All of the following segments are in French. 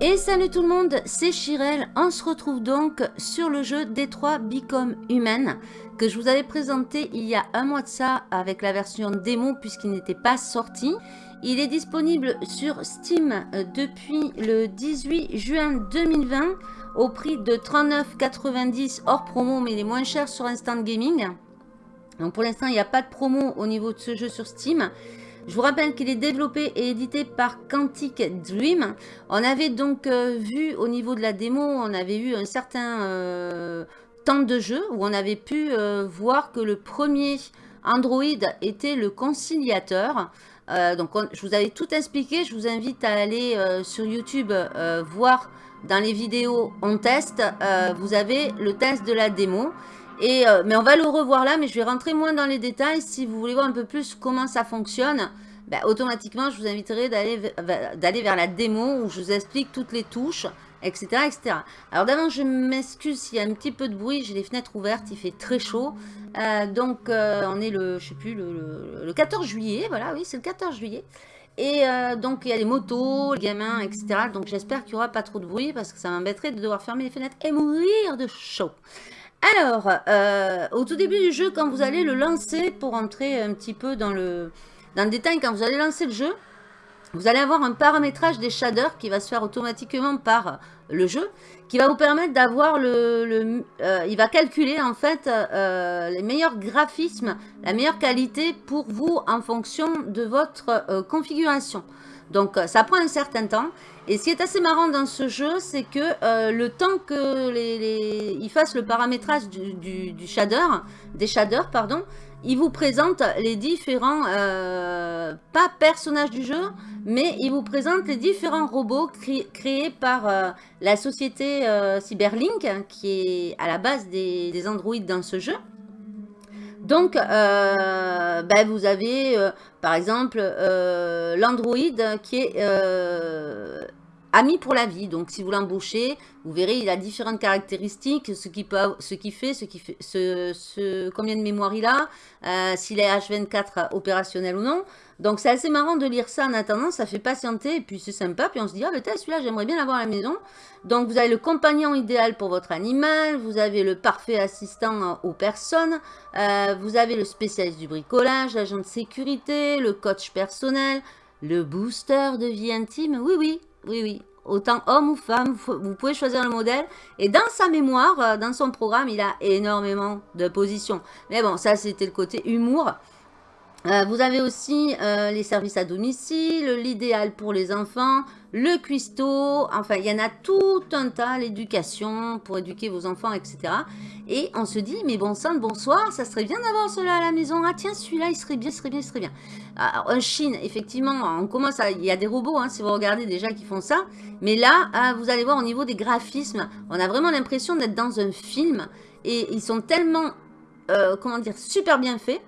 Et salut tout le monde, c'est Chirel. On se retrouve donc sur le jeu Détroit Become Human que je vous avais présenté il y a un mois de ça avec la version démo puisqu'il n'était pas sorti. Il est disponible sur Steam euh, depuis le 18 juin 2020 au prix de 39,90 hors promo mais il est moins cher sur Instant Gaming. Donc pour l'instant il n'y a pas de promo au niveau de ce jeu sur Steam. Je vous rappelle qu'il est développé et édité par Quantic Dream. On avait donc euh, vu au niveau de la démo, on avait eu un certain euh, temps de jeu où on avait pu euh, voir que le premier Android était le conciliateur. donc je vous avais tout expliqué, je vous invite à aller sur YouTube voir dans les vidéos on teste, vous avez le test de la démo. Euh, mais on va le revoir là, mais je vais rentrer moins dans les détails. Si vous voulez voir un peu plus comment ça fonctionne, ben, automatiquement, je vous inviterai d'aller vers la démo où je vous explique toutes les touches, etc. etc. Alors d'avant, je m'excuse s'il y a un petit peu de bruit. J'ai les fenêtres ouvertes, il fait très chaud. Euh, donc, euh, on est le, je sais plus, le 14 juillet. Voilà, oui, c'est le 14 juillet. Et donc, il y a les motos, les gamins, etc. Donc, j'espère qu'il n'y aura pas trop de bruit parce que ça m'embêterait de devoir fermer les fenêtres et mourir de chaud. Alors, euh, au tout début du jeu, quand vous allez le lancer, pour entrer un petit peu dans le, dans le détail, quand vous allez lancer le jeu, vous allez avoir un paramétrage des shaders qui va se faire automatiquement par le jeu, qui va vous permettre d'avoir le... Euh, il va calculer en fait euh, les meilleurs graphismes, la meilleure qualité pour vous en fonction de votre configuration. Donc ça prend un certain temps. Et ce qui est assez marrant dans ce jeu, c'est que euh, le temps que les, il fasse le paramétrage du, shader, des shaders, pardon, il vous présente les différents, euh, pas personnages du jeu, mais il vous présente les différents robots créés par euh, la société Cyberlink, qui est à la base des, des androïdes dans ce jeu. Donc, ben, vous avez par exemple l'Android qui est ami pour la vie. Donc, si vous l'embauchez, vous verrez, il a différentes caractéristiques, ce qui, ce qui fait, ce qui fait, ce, combien de mémoire il a, euh, s'il est H24 opérationnel ou non. Donc, c'est assez marrant de lire ça en attendant, ça fait patienter, et puis c'est sympa, puis on se dit, ah, mais celui-là, j'aimerais bien l'avoir à la maison. Donc, vous avez le compagnon idéal pour votre animal, vous avez le parfait assistant aux personnes, euh, vous avez le spécialiste du bricolage, l'agent de sécurité, le coach personnel, le booster de vie intime, oui, oui, oui, oui. Autant homme ou femme, vous pouvez choisir le modèle. Et dans sa mémoire, euh, dans son programme, il a énormément de positions. Mais bon, ça, c'était le côté humour. Euh, vous avez aussi euh, les services à domicile, l'idéal pour les enfants, le cuistot, enfin il y en a tout un tas, l'éducation pour éduquer vos enfants, etc. Et on se dit, mais bon sang, bonsoir, ça serait bien d'avoir cela à la maison. Ah tiens, celui-là, il serait bien, il serait bien, il serait bien. Alors, un Chine, effectivement, on commence à, il y a des robots, hein, si vous regardez déjà, qui font ça. Mais là, ah, vous allez voir au niveau des graphismes, on a vraiment l'impression d'être dans un film. Et ils sont tellement, euh, comment dire, super bien faits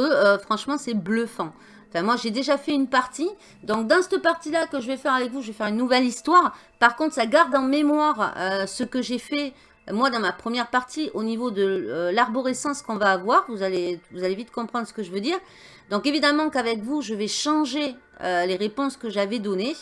euh, franchement c'est bluffant. Enfin, moi, j'ai déjà fait une partie. Donc, dans cette partie-là que je vais faire avec vous, je vais faire une nouvelle histoire. Par contre, ça garde en mémoire euh, ce que j'ai fait, moi, dans ma première partie, au niveau de euh, l'arborescence qu'on va avoir. Vous allez, vous allez vite comprendre ce que je veux dire. Donc, évidemment qu'avec vous, je vais changer les réponses que j'avais données.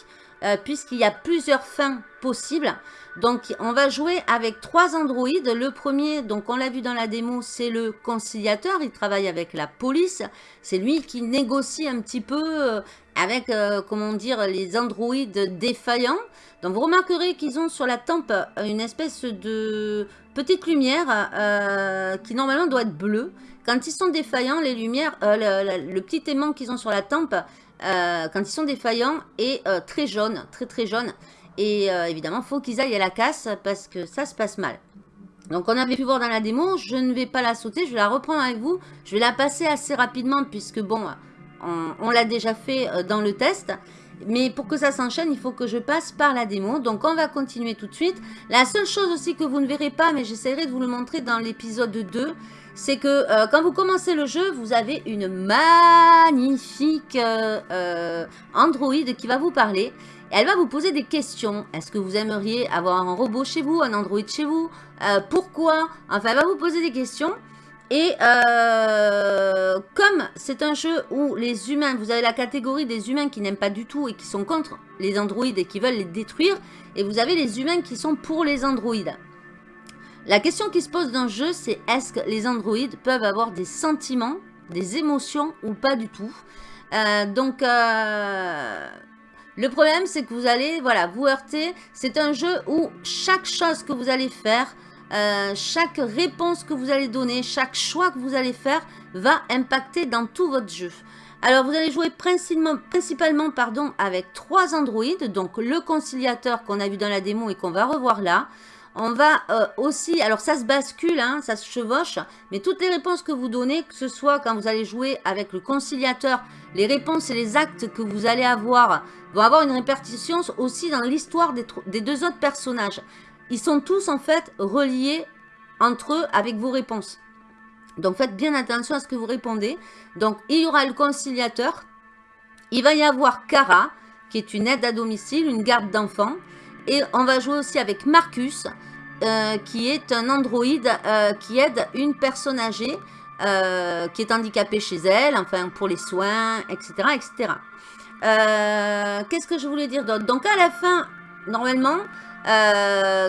Euh, puisqu'il y a plusieurs fins possibles. Donc, on va jouer avec trois androïdes. Le premier, donc on l'a vu dans la démo, c'est le conciliateur. Il travaille avec la police. C'est lui qui négocie un petit peu euh, avec, euh, comment dire, les androïdes défaillants. Donc, vous remarquerez qu'ils ont sur la tempe une espèce de petite lumière qui normalement doit être bleue. Quand ils sont défaillants, les lumières, le, petit aimant qu'ils ont sur la tempe, euh, quand ils sont défaillants et euh, très jaunes, très très jaunes. Et euh, évidemment, il faut qu'ils aillent à la casse parce que ça se passe mal. Donc on avait pu voir dans la démo, je ne vais pas la sauter, je vais la reprendre avec vous. Je vais la passer assez rapidement puisque bon, on, l'a déjà fait dans le test. Mais pour que ça s'enchaîne, il faut que je passe par la démo. Donc on va continuer tout de suite. La seule chose aussi que vous ne verrez pas, mais j'essaierai de vous le montrer dans l'épisode 2, c'est que euh, quand vous commencez le jeu, vous avez une magnifique euh, euh, Android qui va vous parler. elle va vous poser des questions. Est-ce que vous aimeriez avoir un robot chez vous, un Android chez vous? Pourquoi? Enfin, elle va vous poser des questions. Et euh, comme c'est un jeu où les humains, vous avez la catégorie des humains qui n'aiment pas du tout et qui sont contre les androïdes et qui veulent les détruire. Et vous avez les humains qui sont pour les androïdes. La question qui se pose dans le jeu, c'est est-ce que les androïdes peuvent avoir des sentiments, des émotions ou pas du tout euh, Donc, euh, le problème, c'est que vous allez voilà, vous heurter. C'est un jeu où chaque chose que vous allez faire, euh, chaque réponse que vous allez donner, chaque choix que vous allez faire va impacter dans tout votre jeu. Alors, vous allez jouer principalement, principalement avec trois androïdes, donc le conciliateur qu'on a vu dans la démo et qu'on va revoir là, on va euh, aussi, alors ça se bascule, hein, ça se chevauche, mais toutes les réponses que vous donnez, que ce soit quand vous allez jouer avec le conciliateur, les réponses et les actes que vous allez avoir vont avoir une répartition aussi dans l'histoire des, deux autres personnages. Ils sont tous en fait reliés entre eux avec vos réponses. Donc faites bien attention à ce que vous répondez. Donc il y aura le conciliateur, il va y avoir Cara, qui est une aide à domicile, une garde d'enfants. Et on va jouer aussi avec Marcus, euh, qui est un androïde euh, qui aide une personne âgée euh, qui est handicapée chez elle, enfin pour les soins, etc. etc. Qu'est-ce que je voulais dire d'autre? Donc à la fin, normalement,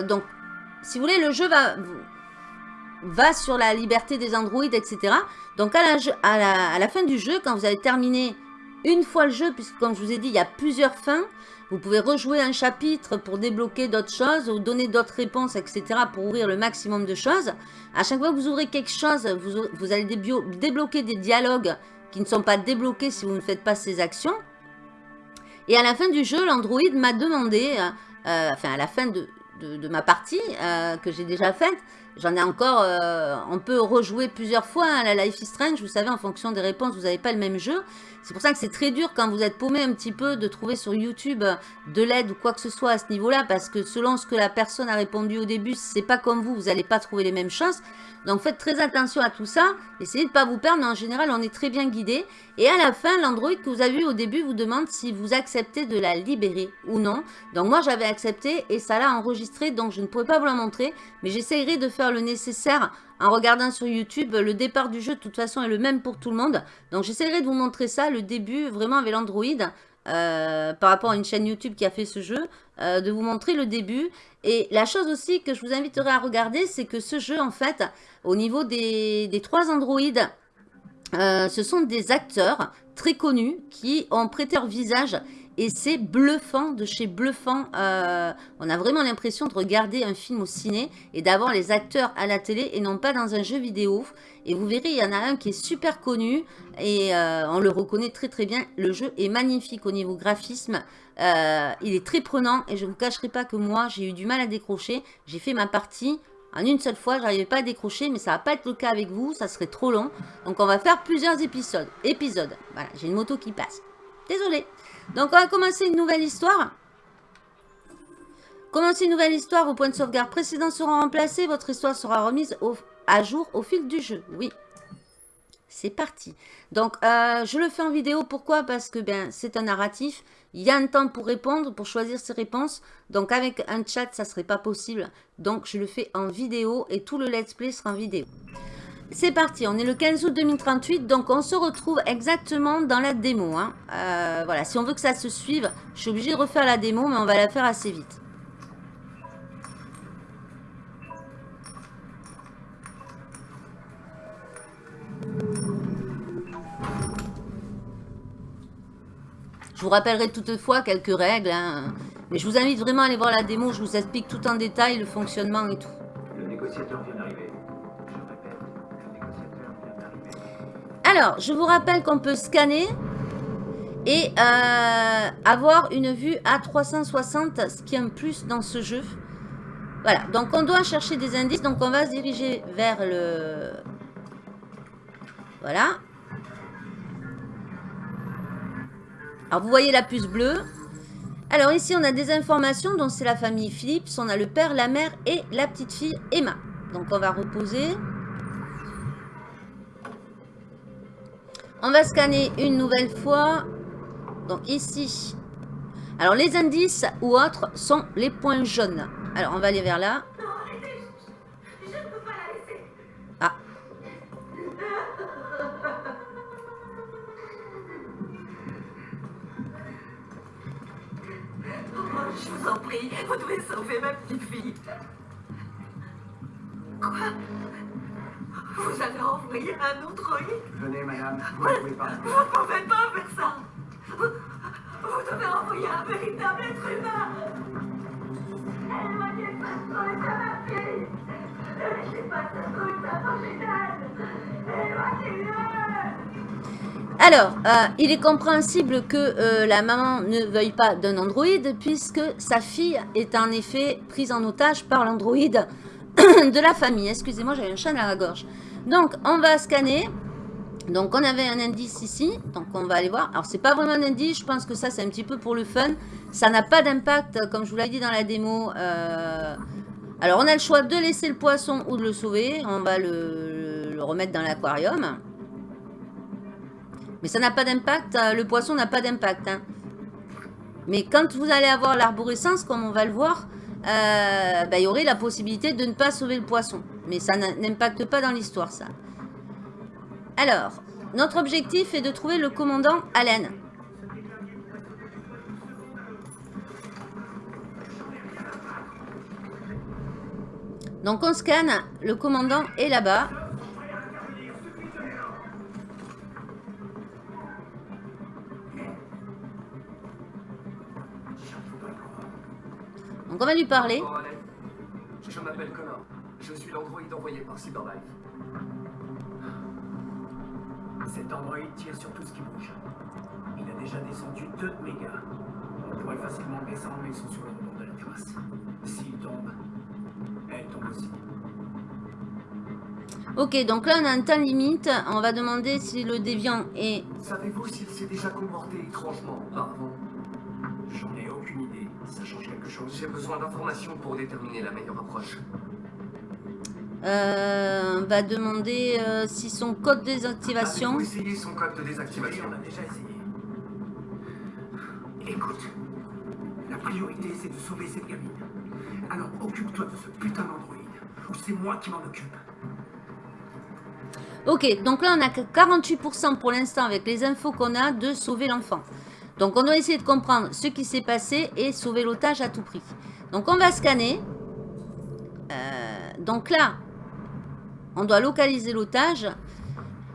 donc si vous voulez, le jeu va, va sur la liberté des androïdes, etc. Donc à la, à, la, à la fin du jeu, quand vous avez terminé une fois le jeu, puisque comme je vous ai dit, il y a plusieurs fins, vous pouvez rejouer un chapitre pour débloquer d'autres choses ou donner d'autres réponses, etc. pour ouvrir le maximum de choses. À chaque fois que vous ouvrez quelque chose, vous, allez débloquer des dialogues qui ne sont pas débloqués si vous ne faites pas ces actions. Et à la fin du jeu, l'Android m'a demandé, euh, enfin à la fin de, ma partie euh, que j'ai déjà faite, J'en ai encore, euh, on peut rejouer plusieurs fois hein, la Life is Strange. Vous savez, en fonction des réponses, vous n'avez pas le même jeu. C'est pour ça que c'est très dur quand vous êtes paumé un petit peu de trouver sur YouTube de l'aide ou quoi que ce soit à ce niveau-là. Parce que selon ce que la personne a répondu au début, si c'est pas comme vous, vous n'allez pas trouver les mêmes choses. Donc faites très attention à tout ça. Essayez de ne pas vous perdre, mais en général, on est très bien guidé. Et à la fin, l'Android que vous avez vu au début vous demande si vous acceptez de la libérer ou non. Donc moi, j'avais accepté et ça l'a enregistré, donc je ne pourrais pas vous la montrer. Mais j'essayerai de faire le nécessaire en regardant sur YouTube. Le départ du jeu, de toute façon, est le même pour tout le monde. Donc j'essaierai de vous montrer ça, le début, vraiment avec l'Android. Euh, par rapport à une chaîne YouTube qui a fait ce jeu, euh, de vous montrer le début. Et la chose aussi que je vous inviterai à regarder, c'est que ce jeu, en fait, au niveau des, trois androïdes, euh, ce sont des acteurs très connus qui ont prêté leur visage et c'est bluffant, de chez bluffant. Euh, on a vraiment l'impression de regarder un film au ciné et d'avoir les acteurs à la télé et non pas dans un jeu vidéo. Et vous verrez, il y en a un qui est super connu et euh, on le reconnaît très très bien. Le jeu est magnifique au niveau graphisme. Euh, il est très prenant et je ne vous cacherai pas que moi, j'ai eu du mal à décrocher. J'ai fait ma partie en une seule fois, je n'arrivais pas à décrocher, mais ça va pas être le cas avec vous, ça serait trop long. Donc on va faire plusieurs épisodes. Épisodes. Voilà, j'ai une moto qui passe. Désolée. Donc, on va commencer une nouvelle histoire. Commencer une nouvelle histoire, vos points de sauvegarde précédents seront remplacés. Votre histoire sera remise à jour au fil du jeu. Oui, c'est parti. Donc, euh, je le fais en vidéo. Pourquoi? Parce que ben, c'est un narratif. Il y a un temps pour répondre, pour choisir ses réponses. Donc, avec un chat, ça ne serait pas possible. Donc, je le fais en vidéo et tout le let's play sera en vidéo. C'est parti, on est le 15 août 2038, donc on se retrouve exactement dans la démo. Hein. Euh, voilà, si on veut que ça se suive, je suis obligée de refaire la démo, mais on va la faire assez vite. Je vous rappellerai toutefois quelques règles, hein. mais je vous invite vraiment à aller voir la démo, je vous explique tout en détail le fonctionnement et tout. Le négociateur Alors, je vous rappelle qu'on peut scanner et euh, avoir une vue à 360, ce qui est un plus dans ce jeu. Voilà, donc on doit chercher des indices, donc on va se diriger vers le... Voilà. Alors vous voyez la puce bleue. Alors ici on a des informations, donc c'est la famille Philips, on a le père, la mère et la petite fille Emma. Donc on va reposer. On va scanner une nouvelle fois. Donc ici. Alors les indices ou autres sont les points jaunes. Alors on va aller vers là. Ah. Oh, je vous en prie, vous devez sauver ma petite fille. Quoi? Vous avez envoyé un androïde Venez, madame, vous ne pouvez pas. Vous ne pouvez pas faire ça Vous, vous devez envoyer un véritable être humain Éloignez pas de ma fille Ne laissez pas ce truc Éloignez-le Alors, euh, il est compréhensible que euh, la maman ne veuille pas d'un androïde puisque sa fille est en effet prise en otage par l'androïde de la famille. Excusez-moi, j'avais un chat à la gorge. Donc, on va scanner. Donc, on avait un indice ici. Donc, on va aller voir. Alors, c'est pas vraiment un indice. Je pense que ça, c'est un petit peu pour le fun. Ça n'a pas d'impact, comme je vous l'ai dit dans la démo. Euh, alors, on a le choix de laisser le poisson ou de le sauver. On va le, remettre dans l'aquarium. Mais ça n'a pas d'impact. euh, Le poisson n'a pas d'impact. hein. Mais quand vous allez avoir l'arborescence, comme on va le voir, euh, bah, il y aurait la possibilité de ne pas sauver le poisson. Mais ça n'impacte pas dans l'histoire, ça. Alors, notre objectif est de trouver le commandant Allen. Donc on scanne, le commandant est là-bas. Donc on va lui parler. Je m'appelle Connor. Je suis l'androïde envoyé par Cyberlife. Cet androïde tire sur tout ce qui bouge. Il a déjà descendu deux de mes gars. On pourrait facilement le descendre, mais ils sont sur le rebord de la terrasse. S'il tombe, elle tombe aussi. Ok, donc là on a un temps limite. On va demander si le déviant est... Savez-vous s'il s'est déjà comporté étrangement auparavant? J'en ai aucune idée. Ça change quelque chose. J'ai besoin d'informations pour déterminer la meilleure approche. Euh, on va demander euh, si son code de désactivation... Essayé son code de désactivation on a déjà essayé. Écoute, la priorité c'est de sauver cette gamine. Alors occupe-toi de ce putain d'androïde, ou c'est moi qui m'en occupe. Ok, donc là on a que 48% pour l'instant avec les infos qu'on a de sauver l'enfant. Donc on doit essayer de comprendre ce qui s'est passé et sauver l'otage à tout prix. Donc on va scanner. Euh, donc là, on doit localiser l'otage.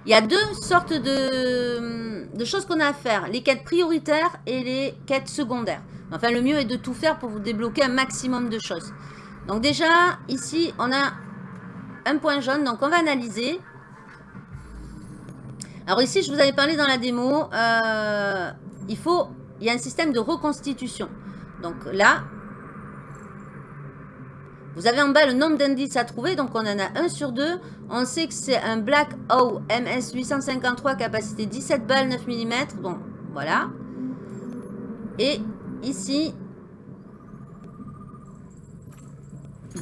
Il y a deux sortes de, choses qu'on a à faire. Les quêtes prioritaires et les quêtes secondaires. Enfin, le mieux est de tout faire pour vous débloquer un maximum de choses. Donc déjà, ici, on a un point jaune. Donc on va analyser. Alors ici, je vous avais parlé dans la démo, euh, il faut, il y a un système de reconstitution. Donc là, vous avez en bas le nombre d'indices à trouver, donc on en a un sur deux. On sait que c'est un Black O MS 853, capacité 17 balles, 9 mm. Bon, voilà. Et ici,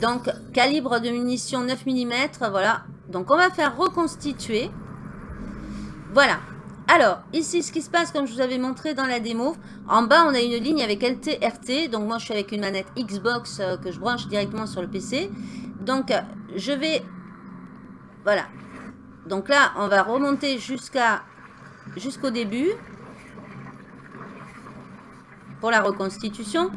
donc calibre de munition 9 mm, voilà. Donc on va faire reconstituer. Voilà. Alors, ici, ce qui se passe, comme je vous avais montré dans la démo, en bas, on a une ligne avec LT, RT. Donc, moi, je suis avec une manette Xbox euh, que je branche directement sur le PC. Donc, euh, je vais... Voilà. Donc là, on va remonter jusqu'à jusqu'au début pour la reconstitution.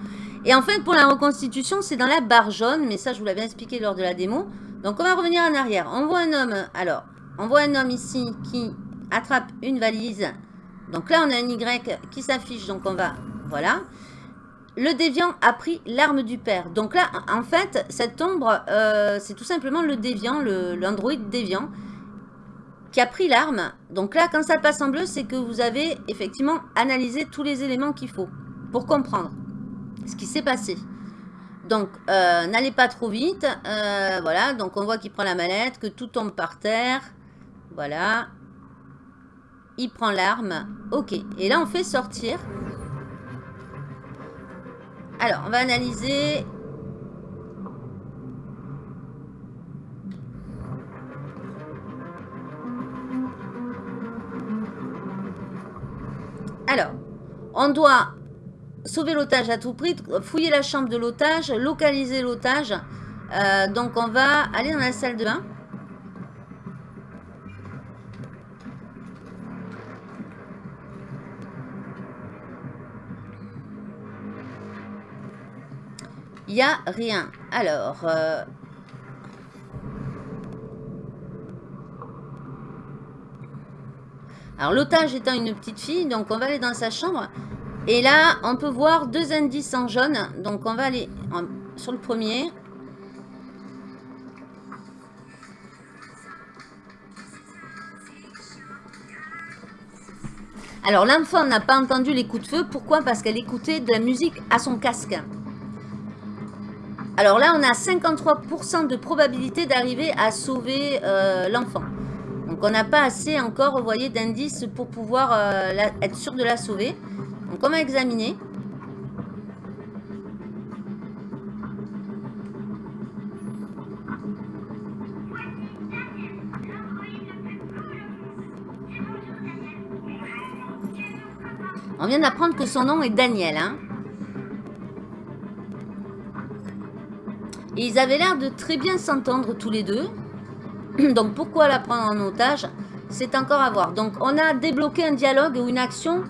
Et en fait, pour la reconstitution, c'est dans la barre jaune, mais ça, je vous l'avais expliqué lors de la démo. Donc, on va revenir en arrière. On voit un homme, alors, on voit un homme ici qui attrape une valise. Donc là, on a un Y qui s'affiche, donc on va, voilà. Le déviant a pris l'arme du père. Donc là, en fait, cette ombre, euh, c'est tout simplement le déviant, l'android déviant, qui a pris l'arme. Donc là, quand ça passe en bleu, c'est que vous avez effectivement analysé tous les éléments qu'il faut pour comprendre ce qui s'est passé. Donc, euh, n'allez pas trop vite. Euh, voilà, donc on voit qu'il prend la mallette, que tout tombe par terre. Voilà. Il prend l'arme. Ok. Et là, on fait sortir. Alors, on va analyser. Alors, on doit sauver l'otage à tout prix, fouiller la chambre de l'otage, localiser l'otage. Euh, donc, on va aller dans la salle de bain. Il n'y a rien. Alors... euh, Alors l'otage étant une petite fille, donc on va aller dans sa chambre. Et là, on peut voir deux indices en jaune. Donc on va aller sur le premier. Alors l'enfant n'a pas entendu les coups de feu. Pourquoi? Parce qu'elle écoutait de la musique à son casque. Alors là, on a 53% de probabilité d'arriver à sauver euh, l'enfant. Donc on n'a pas assez encore, vous voyez, d'indices pour pouvoir euh, être sûr de la sauver. Donc on va examiner. On vient d'apprendre que son nom est Daniel. Hein. Et ils avaient l'air de très bien s'entendre tous les deux. Donc pourquoi la prendre en otage? C'est encore à voir. Donc on a débloqué un dialogue ou une action.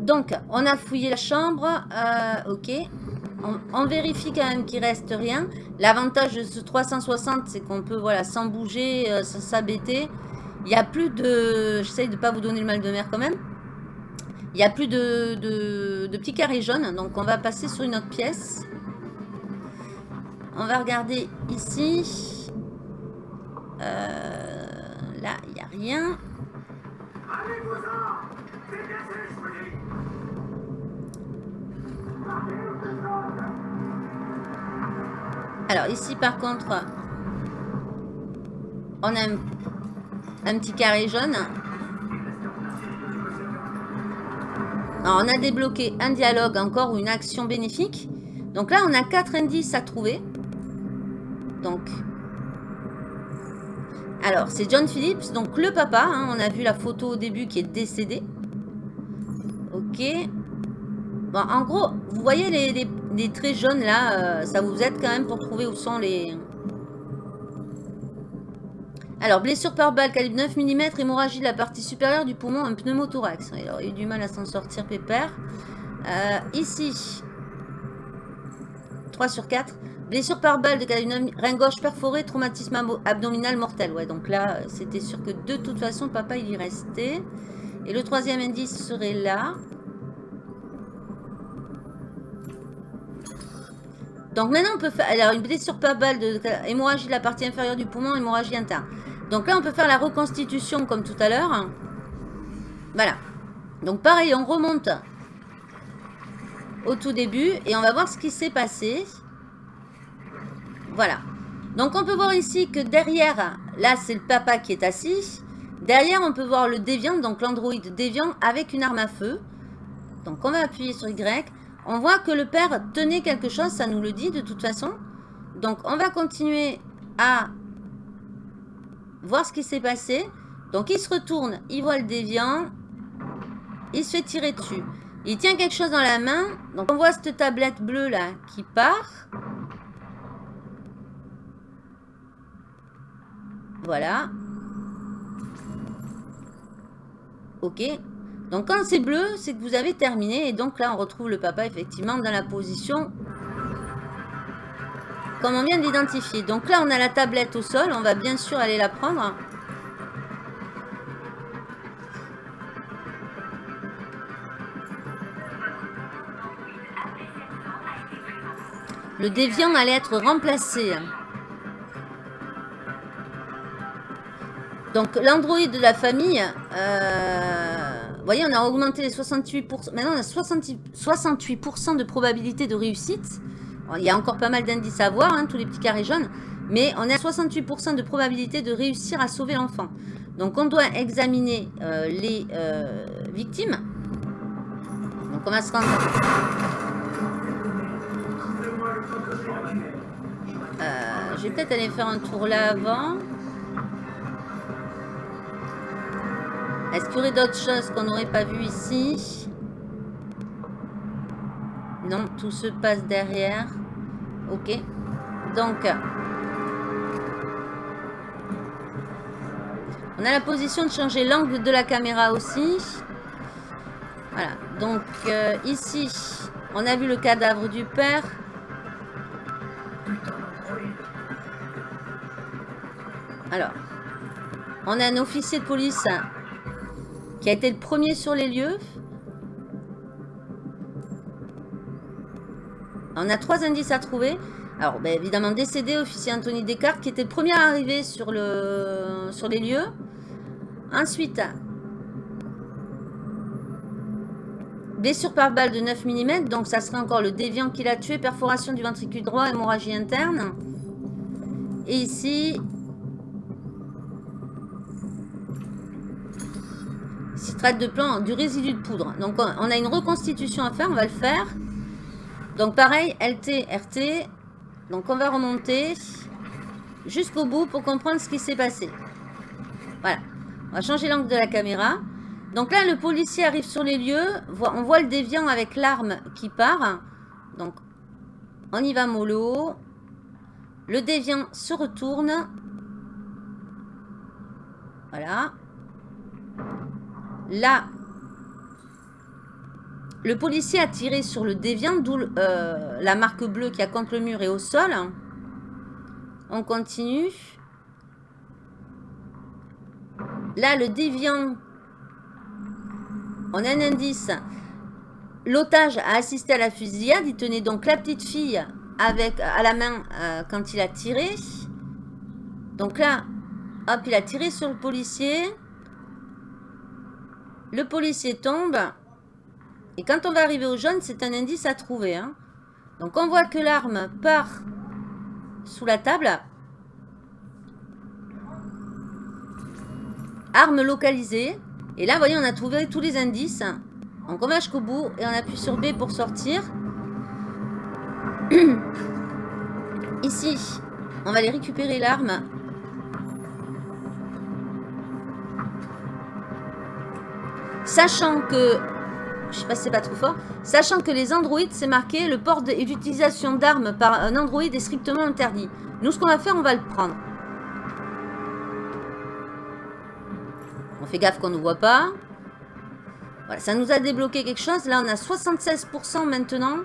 Donc on a fouillé la chambre. euh, ok. On, vérifie quand même qu'il reste rien. L'avantage de ce 360 c'est qu'on peut voilà sans bouger, euh, sans s'abêter. Il n'y a plus de... J'essaye de ne pas vous donner le mal de mer quand même. Il n'y a plus de, de, petits carrés jaunes. Donc on va passer sur une autre pièce. On va regarder ici. Euh, là, il n'y a rien. Alors ici par contre, on a un petit carré jaune. On a débloqué un dialogue encore ou une action bénéfique. Donc là, on a quatre indices à trouver. Donc, alors c'est John Phillips, donc le papa. hein, on a vu la photo au début qui est décédé. Ok. Bon, en gros, vous voyez les, les- les traits jaunes là, euh, ça vous aide quand même pour trouver où sont les... Alors, blessure par balle, calibre 9 mm, hémorragie de la partie supérieure du poumon, un pneumothorax. Il aurait eu du mal à s'en sortir, pépère. Euh, ici, 3 sur 4. Blessure par balle de calibre 9, rein gauche perforé, traumatisme abdominal mortel. Ouais, donc là, c'était sûr que de toute façon, papa, il y restait. Et le troisième indice serait là. Donc maintenant, on peut faire alors, une blessure par balle de hémorragie de la partie inférieure du poumon, hémorragie interne. Donc là, on peut faire la reconstitution comme tout à l'heure. Voilà. Donc pareil, on remonte au tout début et on va voir ce qui s'est passé. Voilà. Donc on peut voir ici que derrière, là c'est le papa qui est assis. Derrière, on peut voir le déviant, donc l'androïde déviant avec une arme à feu. Donc on va appuyer sur Y. On voit que le père tenait quelque chose, ça nous le dit de toute façon. Donc on va continuer à voir ce qui s'est passé. Donc il se retourne, il voit le déviant. Il se fait tirer dessus. Il tient quelque chose dans la main. Donc on voit cette tablette bleue là qui part. Voilà. Ok. Donc quand c'est bleu, c'est que vous avez terminé. Et donc là, on retrouve le papa effectivement dans la position comme on vient d'identifier. Donc là, on a la tablette au sol. On va bien sûr aller la prendre. Le déviant allait être remplacé. Donc l'androïde de la famille, euh, vous voyez, on a augmenté les 68%. Maintenant, on a 60 68% de probabilité de réussite. Il y a encore pas mal d'indices à voir, hein, tous les petits carrés jaunes. Mais on est à 68% de probabilité de réussir à sauver l'enfant. Donc on doit examiner euh, les euh, victimes. Donc on va se rendre... Euh, je vais peut-être aller faire un tour là avant. Est-ce qu'il y aurait d'autres choses qu'on n'aurait pas vues ici? Non, tout se passe derrière. Ok. Donc, on a la position de changer l'angle de la caméra aussi. Voilà. Donc, euh, ici, on a vu le cadavre du père. Alors, on a un officier de police qui a été le premier sur les lieux. On a trois indices à trouver. Alors, ben, évidemment, décédé, officier Anthony Descartes, qui était le premier à arriver sur, sur les lieux. Ensuite, blessure par balle de 9 mm, donc ça serait encore le déviant qui l'a tué, perforation du ventricule droit, hémorragie interne. Et ici, citrate de plomb, du résidu de poudre. Donc on on a une reconstitution à faire, on va le faire. Donc pareil, LT, RT. Donc on va remonter jusqu'au bout pour comprendre ce qui s'est passé. Voilà. On va changer l'angle de la caméra. Donc là, le policier arrive sur les lieux. On voit le déviant avec l'arme qui part. Donc, on y va mollo. Le déviant se retourne. Voilà. Là, le policier a tiré sur le déviant, d'où euh, la marque bleue qui a contre le mur et au sol. On continue. Là, le déviant, on a un indice. L'otage a assisté à la fusillade. Il tenait donc la petite fille avec, à la main euh, quand il a tiré. Donc là, hop, il a tiré sur le policier. Le policier tombe. Et quand on va arriver au jaune, c'est un indice à trouver. hein. Donc on voit que l'arme part sous la table. Arme localisée. Et là, vous voyez, on a trouvé tous les indices. On va jusqu'au bout et on appuie sur B pour sortir. Ici, on va aller récupérer l'arme. Sachant que, je sais pas si c'est pas trop fort, sachant que les androïdes, c'est marqué, le port et l'utilisation d'armes par un androïde est strictement interdit. Nous, ce qu'on va faire, on va le prendre. On fait gaffe qu'on ne voit pas. Voilà, ça nous a débloqué quelque chose. Là, on a 76% maintenant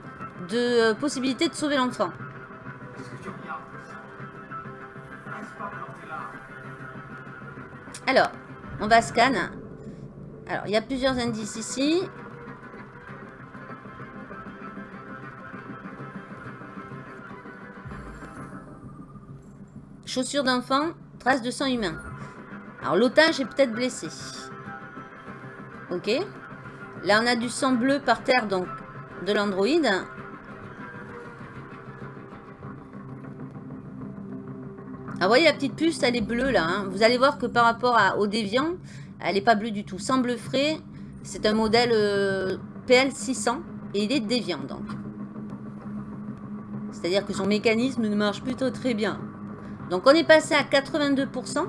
de euh, possibilité de sauver l'enfant. Alors, on va scan. Alors, il y a plusieurs indices ici. Chaussures d'enfant, traces de sang humain. Alors, l'otage est peut-être blessé. Ok. Là, on a du sang bleu par terre, donc de l'androïde. Ah, vous voyez la petite puce, elle est bleue là. hein. Vous allez voir que par rapport à- au déviant, elle n'est pas bleue du tout. Sans bleu frais, c'est un modèle euh, PL600 et il est déviant donc. C'est-à-dire que son mécanisme ne marche plutôt très bien. Donc on est passé à 82%.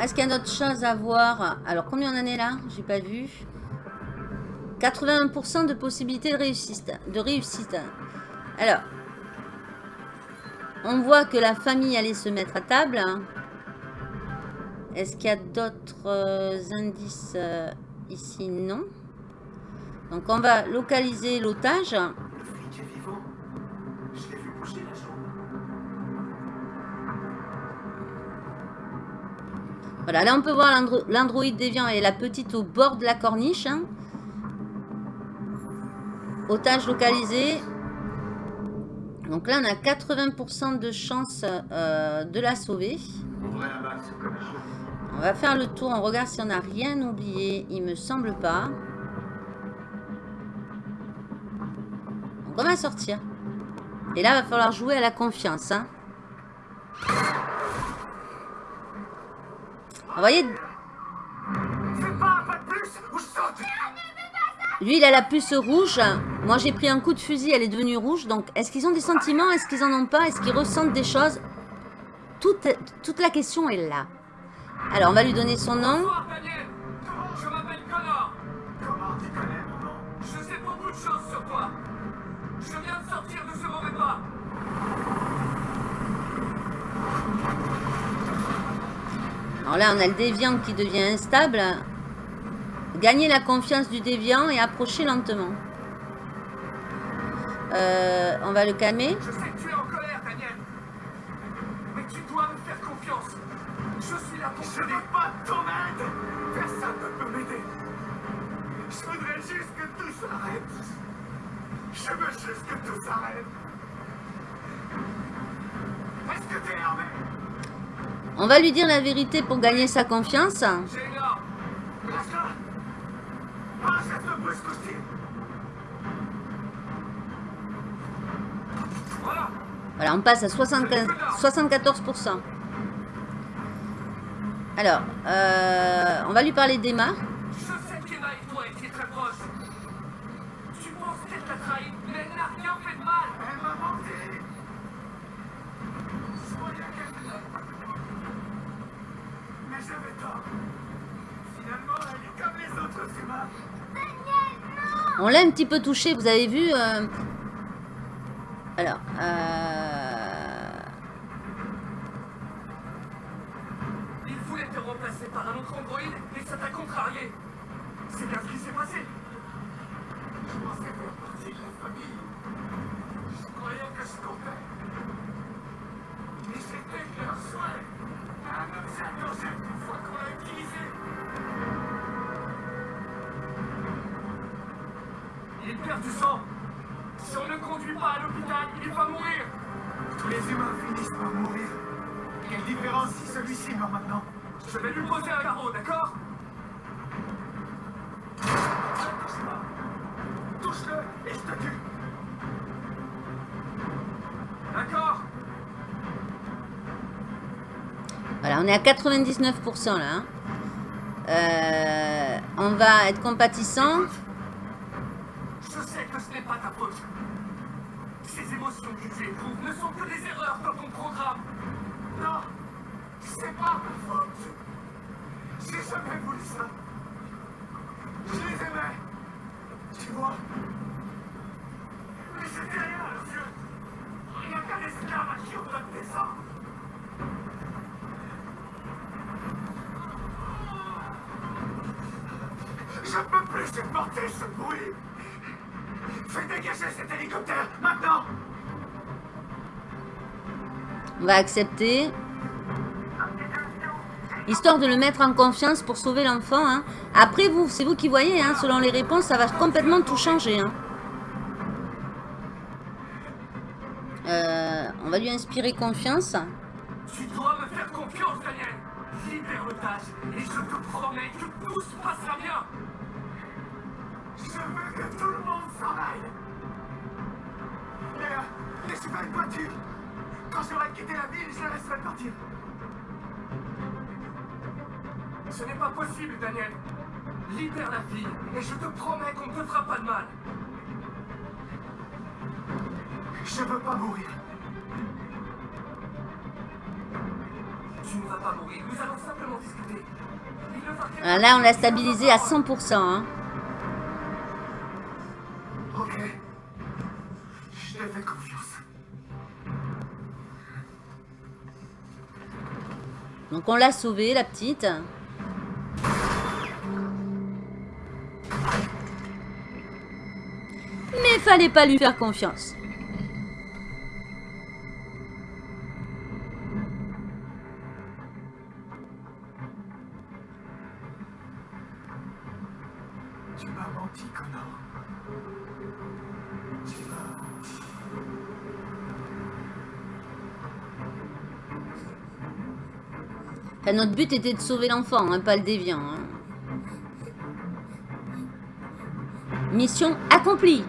Est-ce qu'il y a d'autres choses à voir? Alors, combien on en est là? J'ai pas vu. 81% de possibilité de réussite. De réussite. Alors, on voit que la famille allait se mettre à table. Est-ce qu'il y a d'autres euh, indices euh, ici? Non. Donc, on va localiser l'otage. Voilà, là on peut voir l'andro- l'androïde déviant et la petite au bord de la corniche. hein. Otage localisé. Donc là on a 80% de chance euh, de la sauver. On va faire le tour, on regarde si on n'a rien oublié. Il me semble pas. Donc on va sortir. Et là, il va falloir jouer à la confiance. hein. Envoyez... Lui, il a la puce rouge. Moi, j'ai pris un coup de fusil, elle est devenue rouge. Donc, est-ce qu'ils ont des sentiments? Est-ce qu'ils en ont pas? Est-ce qu'ils ressentent des choses? Toute, toute la question est là. Alors, on va lui donner son nom. Là, on a le déviant qui devient instable. Gagner la confiance du déviant et approcher lentement. Euh, on va le calmer. Je sais que tu es en colère, Daniel. Mais tu dois me faire confiance. Je suis là pour Je n'ai pas ton aide Personne ne peut m'aider. Je voudrais juste que tout s'arrête. Je veux juste que tout s'arrête. Est-ce que t'es armé? On va lui dire la vérité pour gagner sa confiance. Voilà, on passe à 75 74%. Alors, euh, on va lui parler d'Emma. Je sais qu'Emma et toi étiez très proches Tu penses qu'elle t'a trahi, mais elle n'a rien fait de mal Elle m'a menti Soyez qu'elle Mais j'avais tort Finalement, elle est comme les autres humains On l'a un petit peu touché, vous avez vu. euh, Alors, euh, Il voulait te remplacer par un autre androïde et ça t'a contrarié C'est bien ce qui s'est passé Je pensais faire partie de la famille. Je croyais que je comptais. Mais c'était leur souhait. Il perd du sang Si on ne le conduit pas à l'hôpital, il va mourir Tous les humains finissent par mourir. Quelle différence si celui-ci meurt maintenant Je vais lui poser un carreau, d'accord? Touche pas. Touche-le et je te tue. D'accord? Voilà, on est à 99% là. hein. Euh, on va être compatissant. Je sais que ce n'est pas ta faute. Ces émotions que tu éprouves ne sont que des erreurs dans ton programme. Non, c'est pas ma faute. J'ai jamais voulu ça. Je les aimais. Tu vois? Mais c'était rien yeux. Rien qu'un esclave à qui on donne des ordres. Je peux plus supporter ce bruit. Fais dégager cet hélicoptère, maintenant On va accepter. Histoire de le mettre en confiance pour sauver l'enfant. hein. Après, vous, c'est vous qui voyez. hein, selon les réponses, ça va complètement tout changer. hein. Euh, on va lui inspirer confiance. Tu dois me faire confiance, Daniel. Libère l'otage et je te promets que tout se passera bien. Je veux que tout le monde s'en aille. Léa, laissez pas une voiture. Quand j'aurai quitté la ville, je la laisserai partir. Ce n'est pas possible, Daniel. Libère la fille et je te promets qu'on ne te fera pas de mal. Je veux pas mourir. Voilà, là, on l'a stabilisé à 100%. hein. Ok. Je te fais confiance. Donc, on l'a sauvée, la petite. Mais fallait pas lui faire confiance. Notre but était de sauver l'enfant, hein, pas le déviant. hein. Mission accomplie.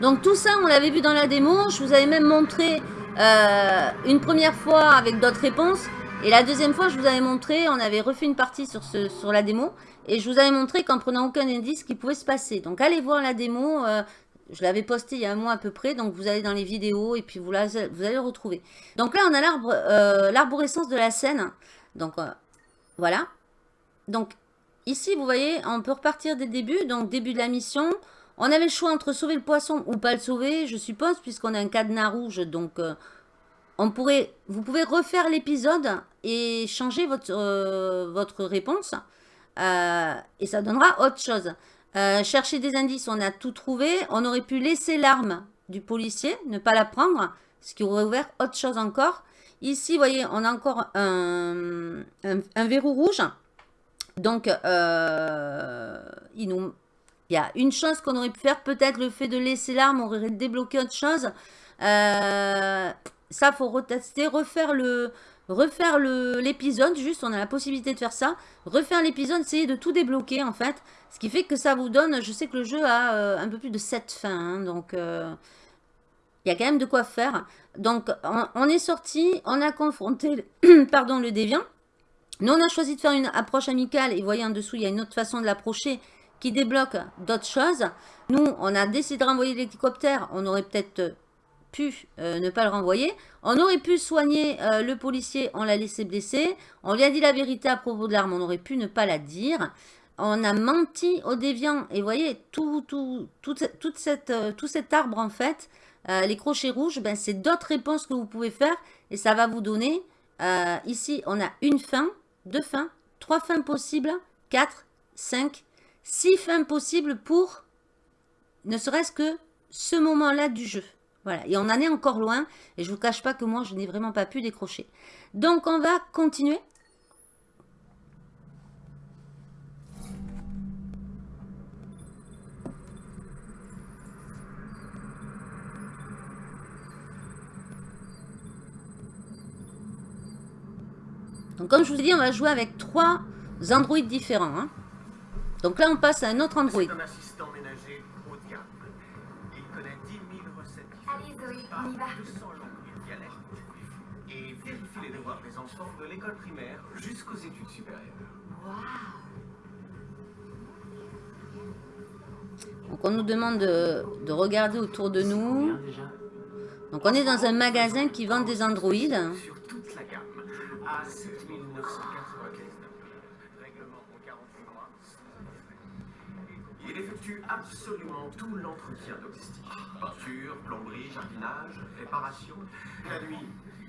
Donc tout ça, on l'avait vu dans la démo. Je vous avais même montré euh, une première fois avec d'autres réponses. Et la deuxième fois, je vous avais montré, on avait refait une partie sur, sur la démo. Et je vous avais montré qu'en prenant aucun indice, ce qui pouvait se passer. Donc allez voir la démo. euh, je l'avais posté il y a un mois à peu près. Donc vous allez dans les vidéos et puis vous, la- vous allez le retrouver. Donc là, on a euh, l'arborescence de la scène. Donc euh, voilà. Donc ici, vous voyez, on peut repartir dès le début. Donc début de la mission. On avait le choix entre sauver le poisson ou pas le sauver, je suppose, puisqu'on a un cadenas rouge. Donc euh, on pourrait, vous pouvez refaire l'épisode et changer votre, votre réponse. Et ça donnera autre chose. Euh, chercher des indices, on a tout trouvé. On aurait pu laisser l'arme du policier, ne pas la prendre, ce qui aurait ouvert autre chose encore. Ici, vous voyez, on a encore un, un- verrou rouge. Donc, euh, il, nous, il y a une chose qu'on aurait pu faire. Peut-être le fait de laisser l'arme aurait débloqué autre chose. Euh, ça, faut retester, refaire le, refaire l'épisode. Juste, on a la possibilité de faire ça. Refaire l'épisode, essayer de tout débloquer en fait. Ce qui fait que ça vous donne, je sais que le jeu a euh, un peu plus de 7 fins. hein, donc, euh, il y a quand même de quoi faire. Donc, on, est sorti, on a confronté pardon, le déviant. Nous, on a choisi de faire une approche amicale. Et vous voyez en dessous, il y a une autre façon de l'approcher qui débloque d'autres choses. Nous, on a décidé de renvoyer l'hélicoptère. On aurait peut-être pu euh, ne pas le renvoyer. On aurait pu soigner le policier, on l'a laissé blessé. On lui a dit la vérité à propos de l'arme, on aurait pu ne pas la dire. On a menti au déviant. Et vous voyez, tout, tout, euh, tout cet arbre, en fait, euh, les crochets rouges, ben, c'est d'autres réponses que vous pouvez faire. Et ça va vous donner, euh, ici, on a une fin, deux fins, trois fins possibles, quatre, cinq, six fins possibles pour ne serait-ce que ce moment-là du jeu. Voilà, et on en est encore loin, et je vous cache pas que moi, je n'ai vraiment pas pu décrocher. Donc, on va continuer. Donc, comme je vous ai dit, on va jouer avec trois androïdes différents. hein. Donc là, on passe à un autre android. Un assistant ménager haut de gamme. Il connaît 10 000 recettes Allez, Zoé, on y va. 200 langues et dialectes. Et vérifie les devoirs des enfants de l'école primaire jusqu'aux études supérieures. Donc, on nous demande de, de regarder autour de nous. Donc, on est dans un magasin qui vend des androïdes. Sur. À 7 995 Règlement en 48 mois. Il effectue absolument tout l'entretien domestique. Peinture, plomberie, jardinage, réparation. La nuit,